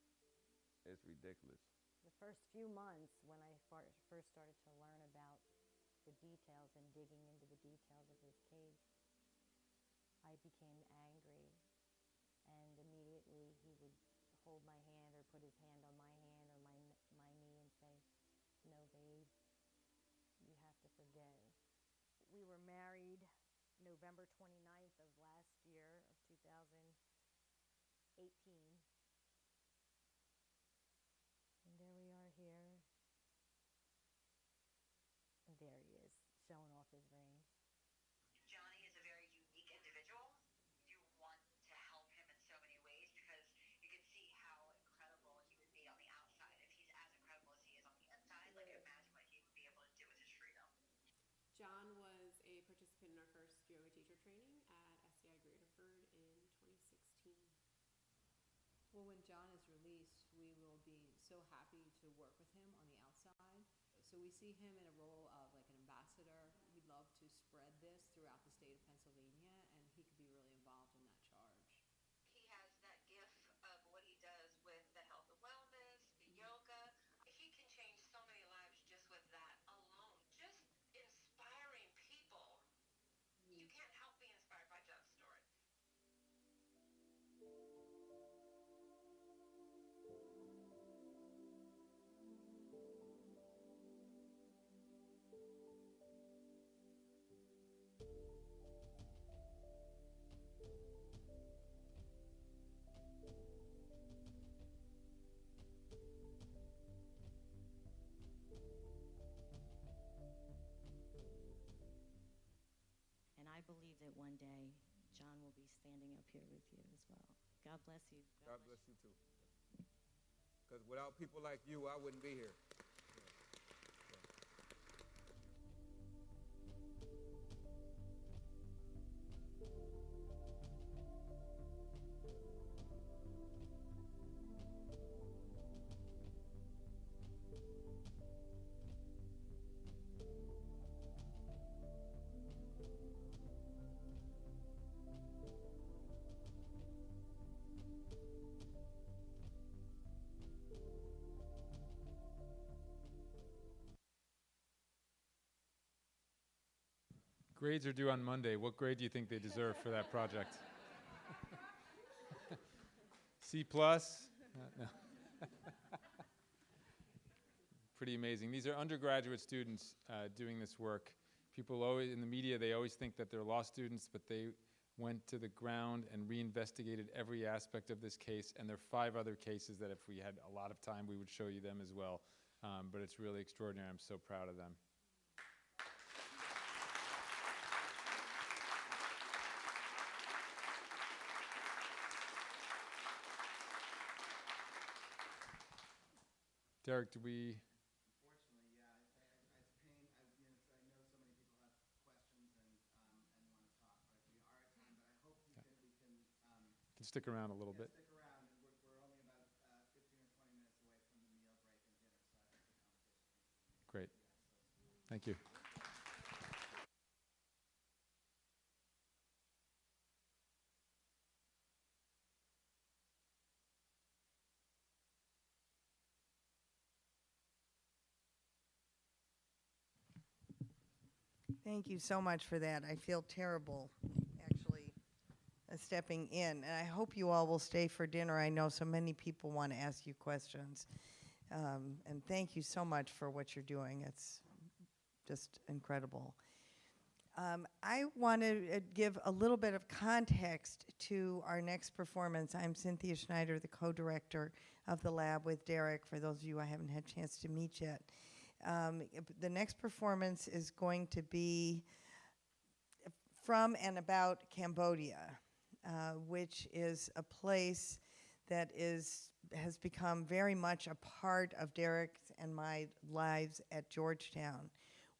S27: it's ridiculous.
S25: The first few months when I first started to learn about the details and digging into the details of his case, I became angry. And immediately he would hold my hand or put his hand on my hand or my, my knee and say, No, babe, you have to forgive. We were married November 29th of last year, of 2018. And there we are here. And there he is, showing off his ring.
S29: Johnny is a very unique individual. You want to help him in so many ways because you can see how incredible he would be on the outside if he's as incredible as he is on the inside. Like imagine what he would be able to do with his freedom.
S30: John was a participant in our first yoga teacher training at SCI Graterford in 2016.
S31: Well, when John is released, we will be so happy to work with him on the outside. So we see him in a role of like an ambassador. We'd love to spread this throughout the state believe that
S29: one day John will be standing up
S32: here with you as well. God bless you.
S13: God, God bless, bless, you too. Because without people like you, I wouldn't be here.
S4: Grades are due on Monday. What grade do you think they deserve for that project? C plus? Uh, no. Pretty amazing. These are undergraduate students uh, doing this work. People always, in the media, they always think that they're law students, but they went to the ground and reinvestigated every aspect of this case. And there are five other cases that if we had a lot of time, we would show you them as well. Um, but it's really extraordinary. I'm so proud of them. Derek, do we?
S3: Unfortunately, yeah. I, I, it's a pain. I, you know, I know so many people have questions and um, and want to talk, but we are at time. But I hope we can we can. Um,
S4: Can stick around a little
S3: yeah,
S4: bit.
S3: Stick around. and We're, we're only about uh, 15 or 20 minutes away from the meal break and dinner, so I think the conversation.
S4: Great. Thank you.
S33: Thank you so much for that. I feel terrible, actually, uh, stepping in. And I hope you all will stay for dinner. I know so many people want to ask you questions. Um, and thank you so much for what you're doing. It's just incredible. Um, I want to uh, give a little bit of context to our next performance. I'm Cynthia Schneider, the co-director of the lab with Derek, for those of you I haven't had a chance to meet yet. Um, the next performance is going to be from and about Cambodia, uh, which is a place that is has become very much a part of Derek's and my lives at Georgetown.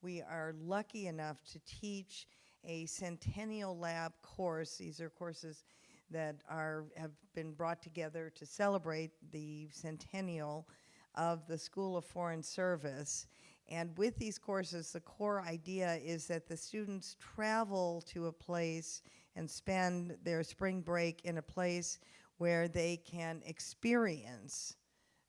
S33: We are lucky enough to teach a Centennial Lab course. These are courses that are have been brought together to celebrate the centennial of the School of Foreign Service. And with these courses, the core idea is that the students travel to a place and spend their spring break in a place where they can experience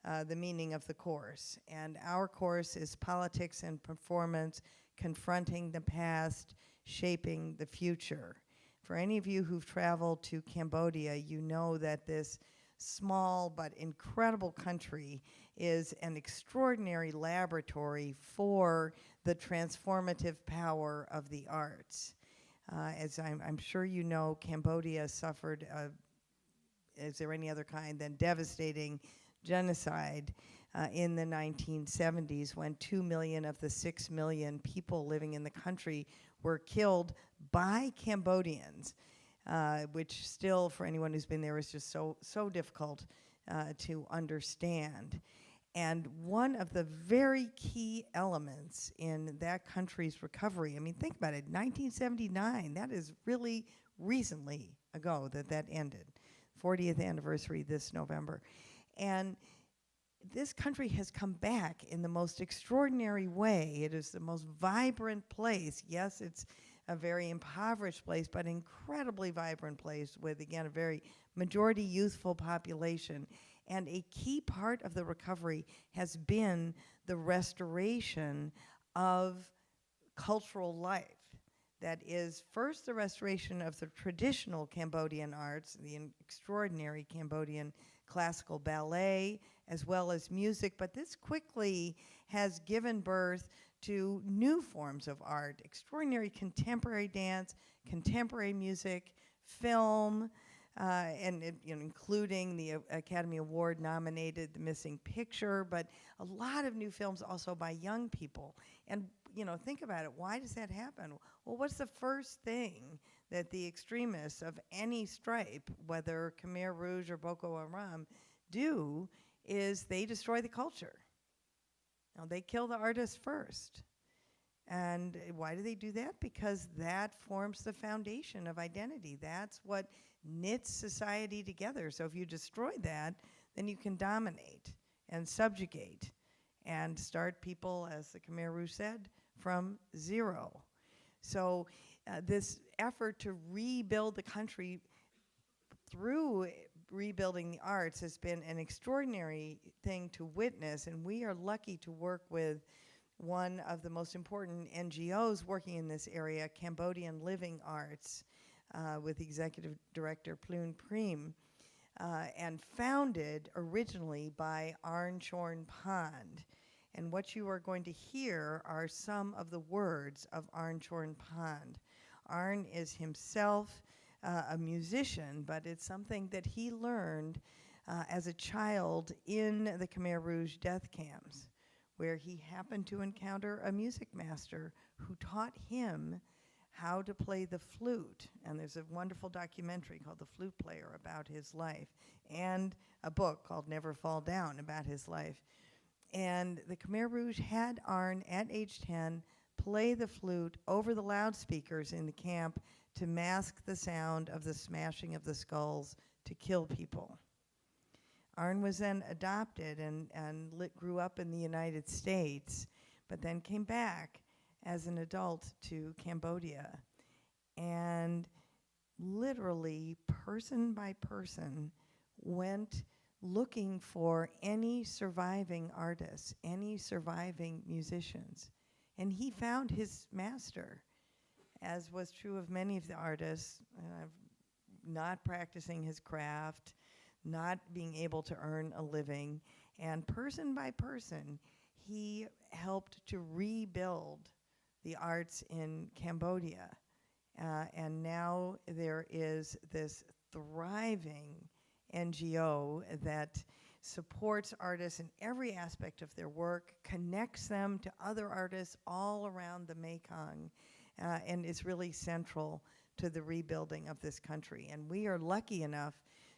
S33: uh, the meaning of the course. And our course is Politics and Performance Confronting the Past, Shaping the Future. For any of you who've traveled to Cambodia, you know that this small but incredible country is an extraordinary laboratory for the transformative power of the arts. Uh, as I'm, I'm sure you know, Cambodia suffered, uh, is there any other kind than devastating genocide uh, in the 1970s when 2 million of the 6 million people living in the country were killed by Cambodians, uh, which still, for anyone who's been there, is just so, so difficult uh, to understand. And one of the very key elements in that country's recovery, I mean, think about it, 1979, that is really recently ago that that ended. 40th anniversary this November. And this country has come back in the most extraordinary way. It is the most vibrant place. Yes, it's a very impoverished place, but incredibly vibrant place with, again, a very majority youthful population. And a key part of the recovery has been the restoration of cultural life. That is, first, the restoration of the traditional Cambodian arts, the extraordinary Cambodian classical ballet, as well as music, but this quickly has given birth to new forms of art extraordinary contemporary dance, contemporary music, film, and it, you know, including the uh, Academy Award nominated The Missing Picture, but a lot of new films also by young people. And you know, think about it. Why does that happen? Well, what's the first thing that the extremists of any stripe, whether Khmer Rouge or Boko Haram, do is they destroy the culture. Now, they kill the artist first. And uh, why do they do that? Because that forms the foundation of identity. That's what knits society together. So if you destroy that, then you can dominate and subjugate and start people, as the Khmer Rouge said, from zero. So uh, this effort to rebuild the country through rebuilding the arts has been an extraordinary thing to witness, and we are lucky to work with one of the most important NGOs working in this area, Cambodian Living Arts, uh, with Executive Director Phloeun Prim, uh, and founded originally by Arn Chorn Pond. And what you are going to hear are some of the words of Arn Chorn Pond. Arn is himself uh, a musician, but it's something that he learned uh, as a child in the Khmer Rouge death camps, where he happened to encounter a music master who taught him how to play the flute. And there's a wonderful documentary called The Flute Player about his life, and a book called Never Fall Down about his life. And the Khmer Rouge had Arn at age 10 play the flute over the loudspeakers in the camp to mask the sound of the smashing of the skulls to kill people. Arn was then adopted and, and grew up in the United States, but then came back as an adult to Cambodia. And literally, person by person, went looking for any surviving artists, any surviving musicians. And he found his master as was true of many of the artists, uh, not practicing his craft, not being able to earn a living. And person by person, he helped to rebuild the arts in Cambodia. Uh, and now there is this thriving NGO that supports artists in every aspect of their work, connects them to other artists all around the Mekong, uh, and is really central to the rebuilding of this country. And we are lucky enough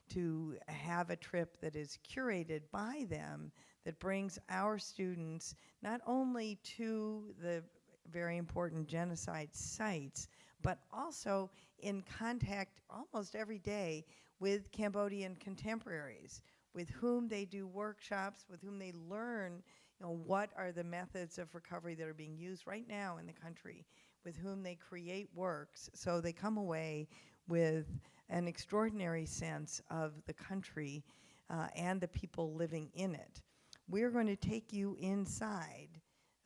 S33: to have a trip that is curated by them that brings our students not only to the very important genocide sites, but also in contact almost every day with Cambodian contemporaries, with whom they do workshops, with whom they learn you know, what are the methods of recovery that are being used right now in the country with whom they create works. So they come away with an extraordinary sense of the country uh, and the people living in it. We're going to take you inside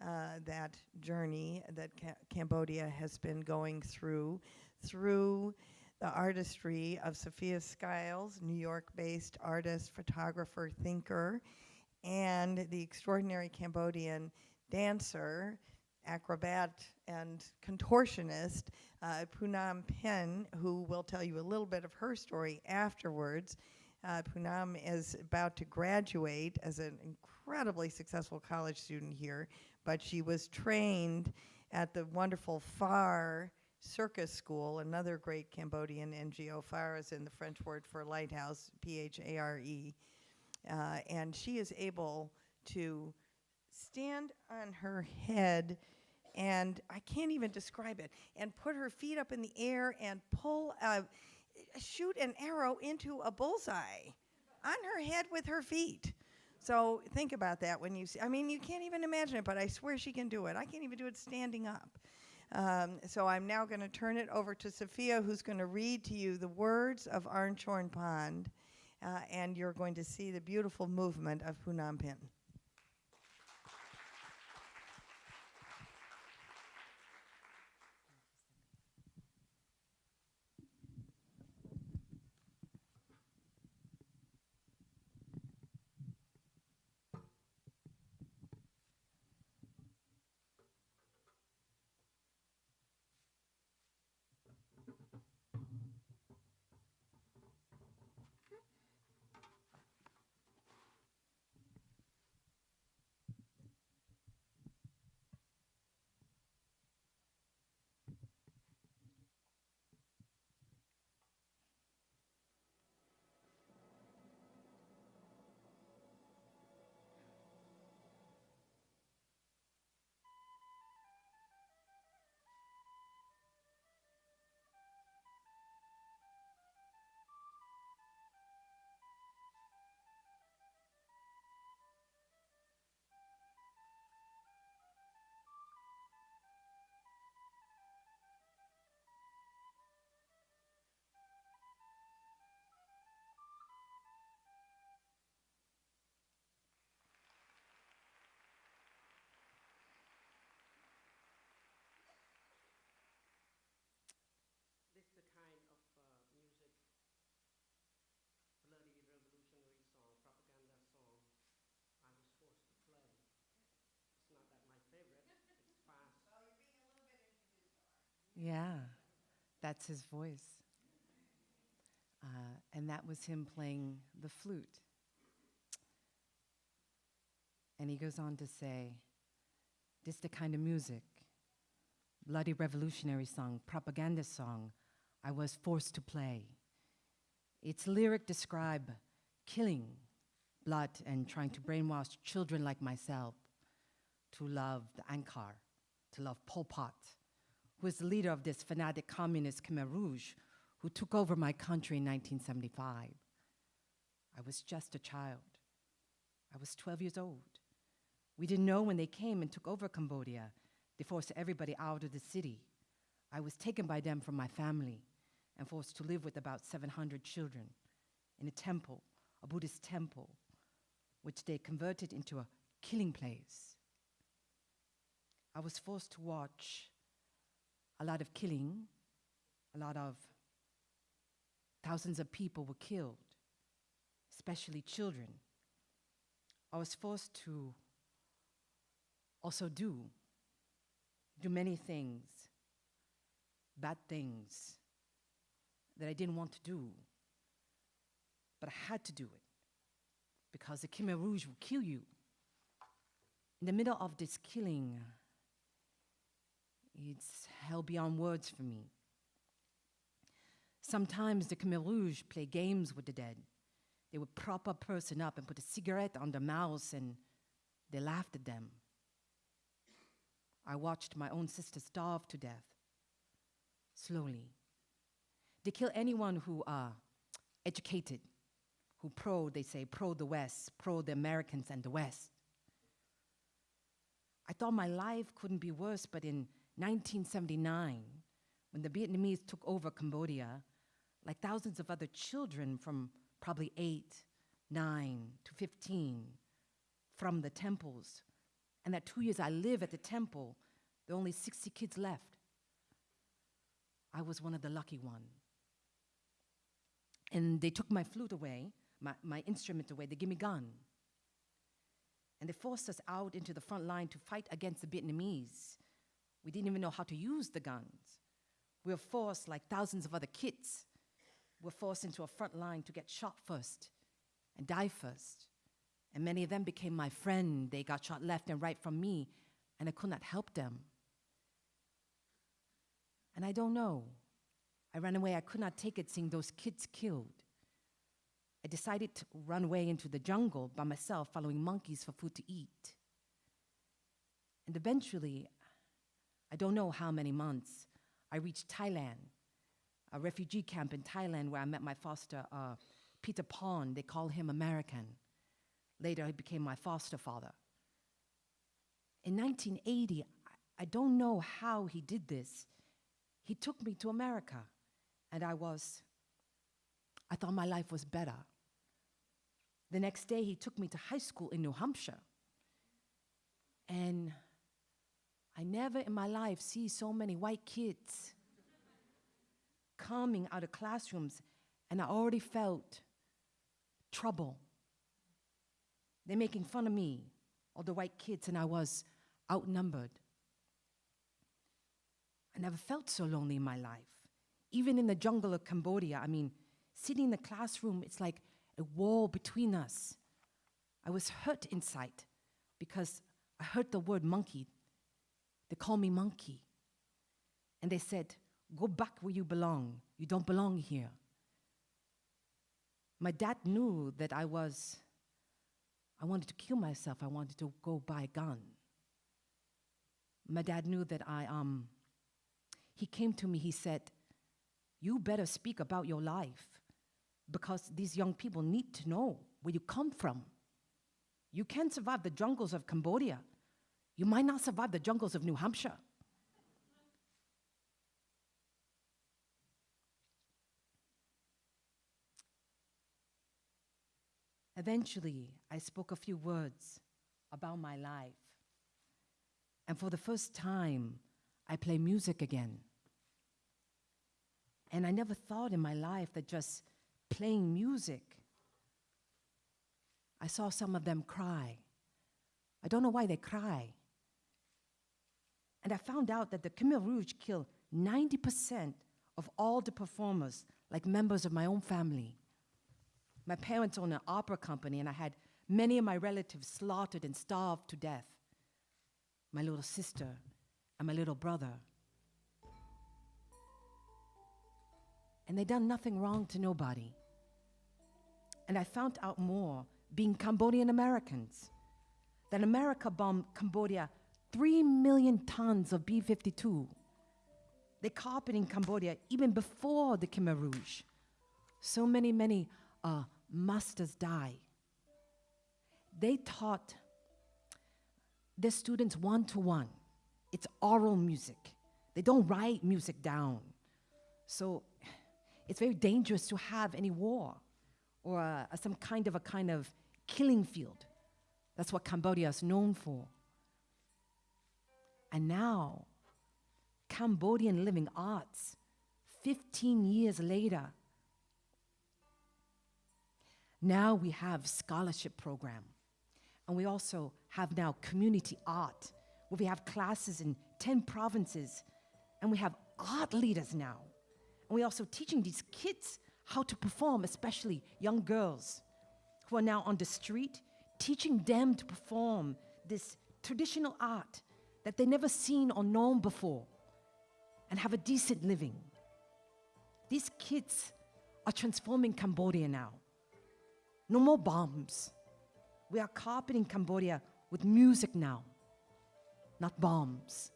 S33: uh, that journey that Ca Cambodia has been going through, through the artistry of Sophia Skiles, New York-based artist, photographer, thinker, and the extraordinary Cambodian dancer, acrobat and contortionist, uh, Punam Pen, who will tell you a little bit of her story afterwards. Uh, Punam is about to graduate as an incredibly successful college student here, but she was trained at the wonderful Phare Circus School, another great Cambodian NGO. Phare is in the French word for lighthouse, P-H-A-R-E. Uh, and she is able to stand on her head and I can't even describe it, and put her feet up in the air and pull, a, shoot an arrow into a bullseye on her head with her feet. So think about that when you see, I mean, you can't even imagine it, but I swear she can do it. I can't even do it standing up. Um, so I'm now going to turn it over to Sophia, who's going to read to you the words of Arn Chorn Pond, uh, and you're going to see the beautiful movement of Phunam Penh.
S34: Yeah, that's his voice. Uh, and that was him playing the flute. And he goes on to say, this the kind of music, bloody revolutionary song, propaganda song, I was forced to play. Its lyric describe killing, blood, and trying to brainwash children like myself to love the Angkar, to love Pol Pot, who is the leader of this fanatic communist Khmer Rouge who took over my country in 1975. I was just a child. I was 12 years old. We didn't know when they came and took over Cambodia. They forced everybody out of the city. I was taken by them from my family and forced to live with about 700 children in a temple, a Buddhist temple, which they converted into a killing place. I was forced to watch a lot of killing, a lot of thousands of people were killed, especially children. I was forced to also do, do many things, bad things that I didn't want to do, but I had to do it because the Khmer Rouge will kill you. In the middle of this killing, it's hell beyond words for me. Sometimes the Khmer Rouge play games with the dead. They would prop a person up and put a cigarette on their mouths and they laughed at them. I watched my own sister starve to death, slowly. They kill anyone who are educated, who pro, they say, pro the West, pro the Americans and the West. I thought my life couldn't be worse, but in 1979, when the Vietnamese took over Cambodia, like thousands of other children from probably eight, nine to 15 from the temples. And that two years I live at the temple, there are only 60 kids left. I was one of the lucky one. And they took my flute away, my, my instrument away, they gave me gun. And they forced us out into the front line to fight against the Vietnamese. We didn't even know how to use the guns. We were forced, like thousands of other kids, we were forced into a front line to get shot first and die first. And many of them became my friend. They got shot left and right from me, and I could not help them. And I don't know. I ran away. I could not take it seeing those kids killed. I decided to run away into the jungle by myself, following monkeys for food to eat. And eventually, I don't know how many months, I reached Thailand a refugee camp in Thailand where I met my foster, uh, Peter Pond. They call him American. Later, he became my foster father. In 1980, I don't know how he did this. He took me to America, and I was, I thought my life was better. The next day, he took me to high school in New Hampshire. And I never in my life see so many white kids coming out of classrooms, and I already felt trouble. They're making fun of me, all the white kids, and I was outnumbered. I never felt so lonely in my life. Even in the jungle of Cambodia, I mean, sitting in the classroom, it's like a wall between us. I was hurt inside because I heard the word monkey. They call me monkey. And they said, Go back where you belong. You don't belong here. My dad knew that I was, I wanted to kill myself. I wanted to go buy a gun. My dad knew that I, um, he came to me, he said, you better speak about your life because these young people need to know where you come from. You can't survive the jungles of Cambodia. You might not survive the jungles of New Hampshire. Eventually, I spoke a few words about my life. And for the first time, I play music again. And I never thought in my life that just playing music, I saw some of them cry. I don't know why they cry. And I found out that the Khmer Rouge killed 90% of all the performers like members of my own family. My parents own an opera company, and I had many of my relatives slaughtered and starved to death. My little sister and my little brother. And they done nothing wrong to nobody. And I found out more being Cambodian Americans that America bombed Cambodia 3 million tons of B 52. They carpeted in Cambodia even before the Khmer Rouge. So many, many uh, masters die. They taught their students one to one. It's oral music. They don't write music down. So it's very dangerous to have any war or uh, some kind of a kind of killing field. That's what Cambodia is known for. And now, Cambodian Living Arts, 15 years later, now we have scholarship program. And we also have now community art, where we have classes in 10 provinces. And we have art leaders now. And we're also teaching these kids how to perform, especially young girls who are now on the street, teaching them to perform this traditional art that they never seen or known before and have a decent living. These kids are transforming Cambodia now. No more bombs. We are carpeting Cambodia with music now, not bombs.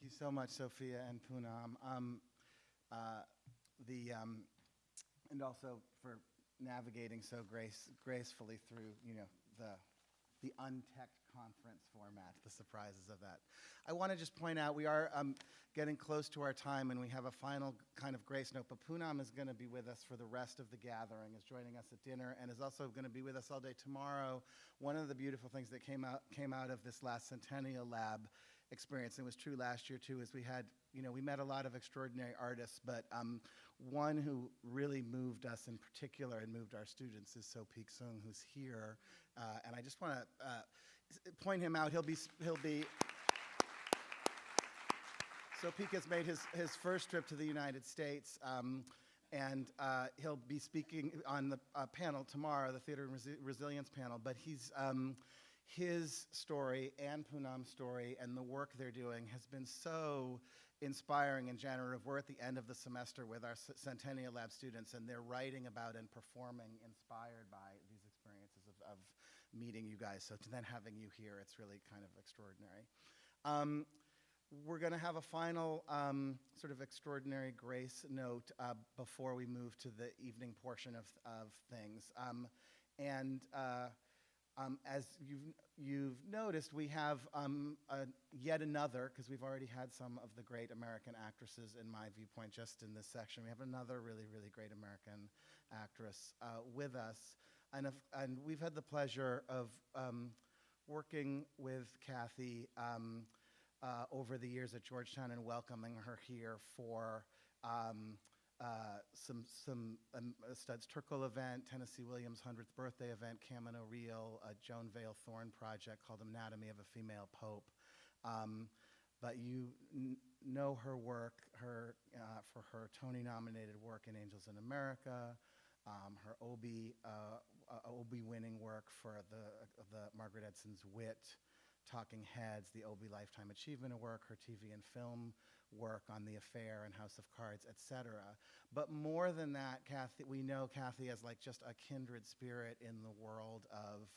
S3: Thank you so much, Sophia and Poonam. Um, uh, the, um, and also for navigating so grace, gracefully through, you know, the, the untech conference format, the surprises of that. I want to just point out we are um, getting close to our time and we have a final kind of grace note, but Poonam is going to be with us for the rest of the gathering, is joining us at dinner, and is also going to be with us all day tomorrow. One of the beautiful things that came out, came out of this last Centennial Lab experience, and it was true last year too, is we had, you know, we met a lot of extraordinary artists, but um, one who really moved us in particular and moved our students is So Peek Sung, who's here, uh, and I just want to uh, point him out. He'll be, he'll be. So Peek has made his, his first trip to the United States, um, and uh, he'll be speaking on the uh, panel tomorrow, the Theater Resi- Resilience panel. But he's um, his story and Poonam's story and the work they're doing has been so inspiring and generative. We're at the end of the semester with our Centennial Lab students, and they're writing about and performing inspired by these experiences of, of meeting you guys. So to then having you here, it's really kind of extraordinary. Um, we're going to have a final um, sort of extraordinary grace note uh, before we move to the evening portion of, of things. Um, and uh, um, as you've, you've noticed, we have um, a, yet another, because we've already had some of the great American actresses, in my viewpoint, just in this section. We have another really, really great American actress uh, with us. And, if, and we've had the pleasure of um, working with Kathy um, uh, over the years at Georgetown and welcoming her here for um, uh, some some um, Studs Terkel event, Tennessee Williams' 100th birthday event, Camino Real, a Joan Vail Thorne project called Anatomy of a Female Pope. Um, but you know her work, her uh, for her Tony-nominated work in Angels in America, um, her Obie uh, uh, Obie-winning work for the the Margaret Edson's Wit, Talking Heads, the Obie Lifetime Achievement Award, her TV and film work on The Affair and House of Cards, etc. But more than that, Kathy, we know Kathy as like just a kindred spirit in the world of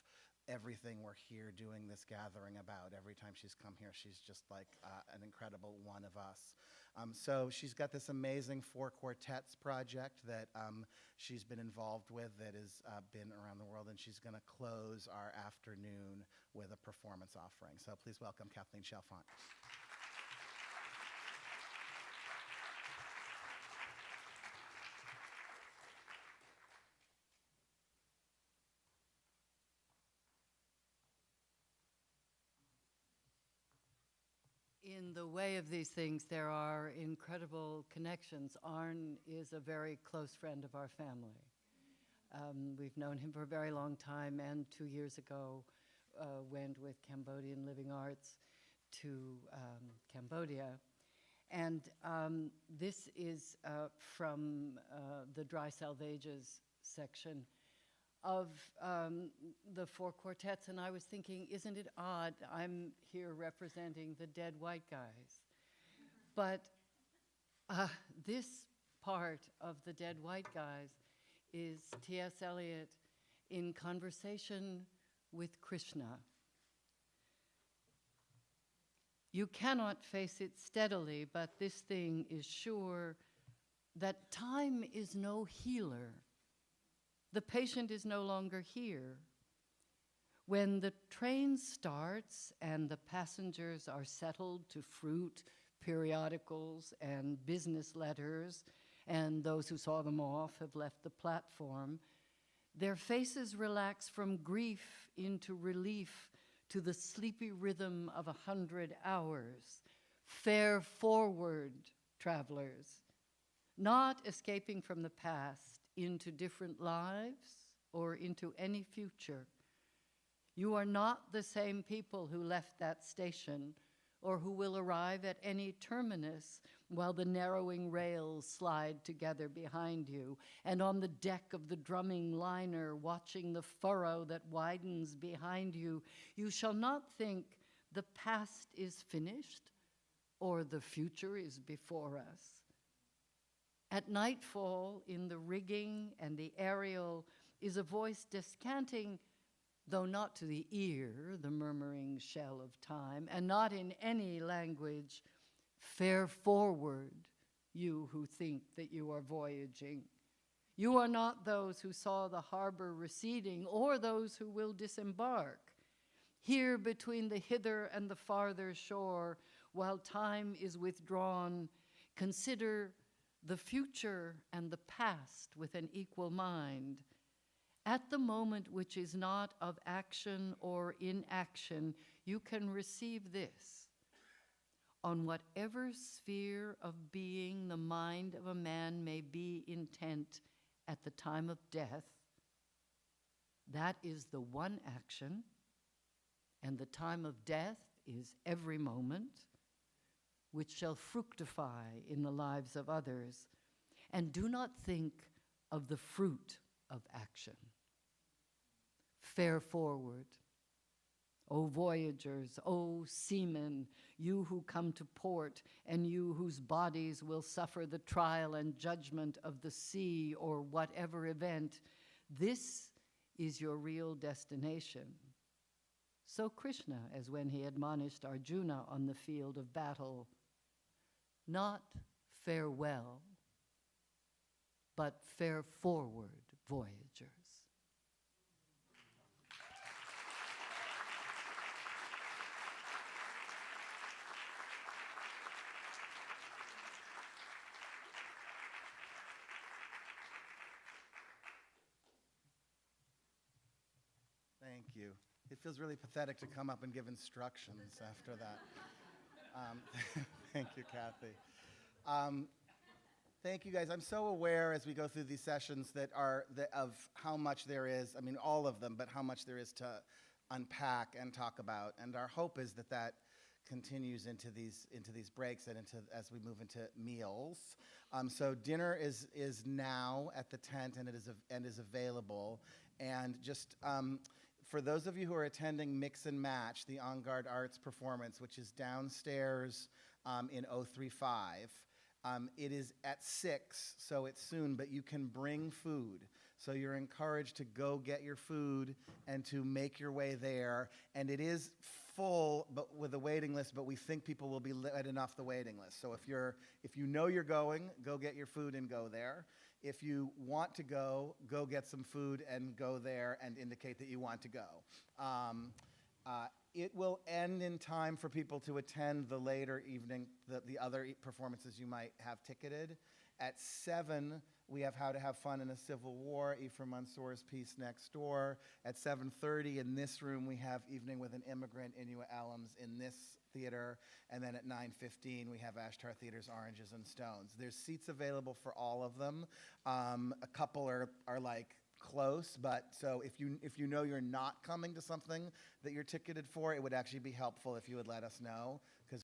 S3: everything we're here doing this gathering about. Every time she's come here, she's just like uh, an incredible one of us. Um, so she's got this amazing four quartets project that um, she's been involved with that has uh, been around the world, and she's going to close our afternoon with a performance offering. So please welcome Kathleen Chalfant.
S35: in the way of these things, there are incredible connections. Arn is a very close friend of our family. Um, we've known him for a very long time, and two years ago uh, went with Cambodian Living Arts to um, Cambodia. And um, this is uh, from uh, the Dry Salvages section of um, the four quartets, and I was thinking, isn't it odd? I'm here representing the dead white guys. But uh, this part of the dead white guys is T.S. Eliot in conversation with Krishna. You cannot face it steadily, but this thing is sure that time is no healer. The patient is no longer here. When the train starts and the passengers are settled to fruit, periodicals, and business letters, and those who saw them off have left the platform, their faces relax from grief into relief to the sleepy rhythm of a hundred hours. Fare forward, travelers, not escaping from the past into different lives or into any future. You are not the same people who left that station or who will arrive at any terminus while the narrowing rails slide together behind you, and on the deck of the drumming liner, watching the furrow that widens behind you, you shall not think the past is finished or the future is before us. At nightfall, in the rigging and the aerial, is a voice descanting, though not to the ear, the murmuring shell of time, and not in any language, Fare forward, you who think that you are voyaging. You are not those who saw the harbor receding or those who will disembark. Here between the hither and the farther shore, while time is withdrawn, consider the future and the past with an equal mind. At the moment which is not of action or inaction, you can receive this on whatever sphere of being the mind of a man may be intent at the time of death, that is the one action, and the time of death is every moment, which shall fructify in the lives of others. And do not think of the fruit of action. Fare forward. O voyagers, O seamen, you who come to port, and you whose bodies will suffer the trial and judgment of the sea or whatever event, this is your real destination. So Krishna, as when he admonished Arjuna on the field of battle, not farewell, but fare forward, voyagers.
S3: Thank you. It feels really pathetic to come up and give instructions after that. Um, thank you, Kathy. Um, thank you, guys. I'm so aware as we go through these sessions that are the, of how much there is. I mean, all of them, but how much there is to unpack and talk about. And our hope is that that continues into these into these breaks and into as we move into meals. Um, so dinner is is now at the tent and it is and is available. And just um, for those of you who are attending Mix and Match, the On Guard Arts performance, which is downstairs um, in 035, um, it is at 6, so it's soon, but you can bring food. So you're encouraged to go get your food and to make your way there. And it is full but with a waiting list, but we think people will be letting off the waiting list. So if, you're, if you know you're going, go get your food and go there. If you want to go, go get some food and go there and indicate that you want to go. Um, uh, it will end in time for people to attend the later evening, the, the other performances you might have ticketed. At 7, We have How to Have Fun in a Civil War, Ifrah Mansour's piece next door. At 7:30 in this room, we have Evening with an Immigrant, Inua Ellams in this theater. And then at 9:15, we have Ashtar Theater's Oranges and Stones. There's seats available for all of them. Um, a couple are, are like close, but so if you if you know you're not coming to something that you're ticketed for, it would actually be helpful if you would let us know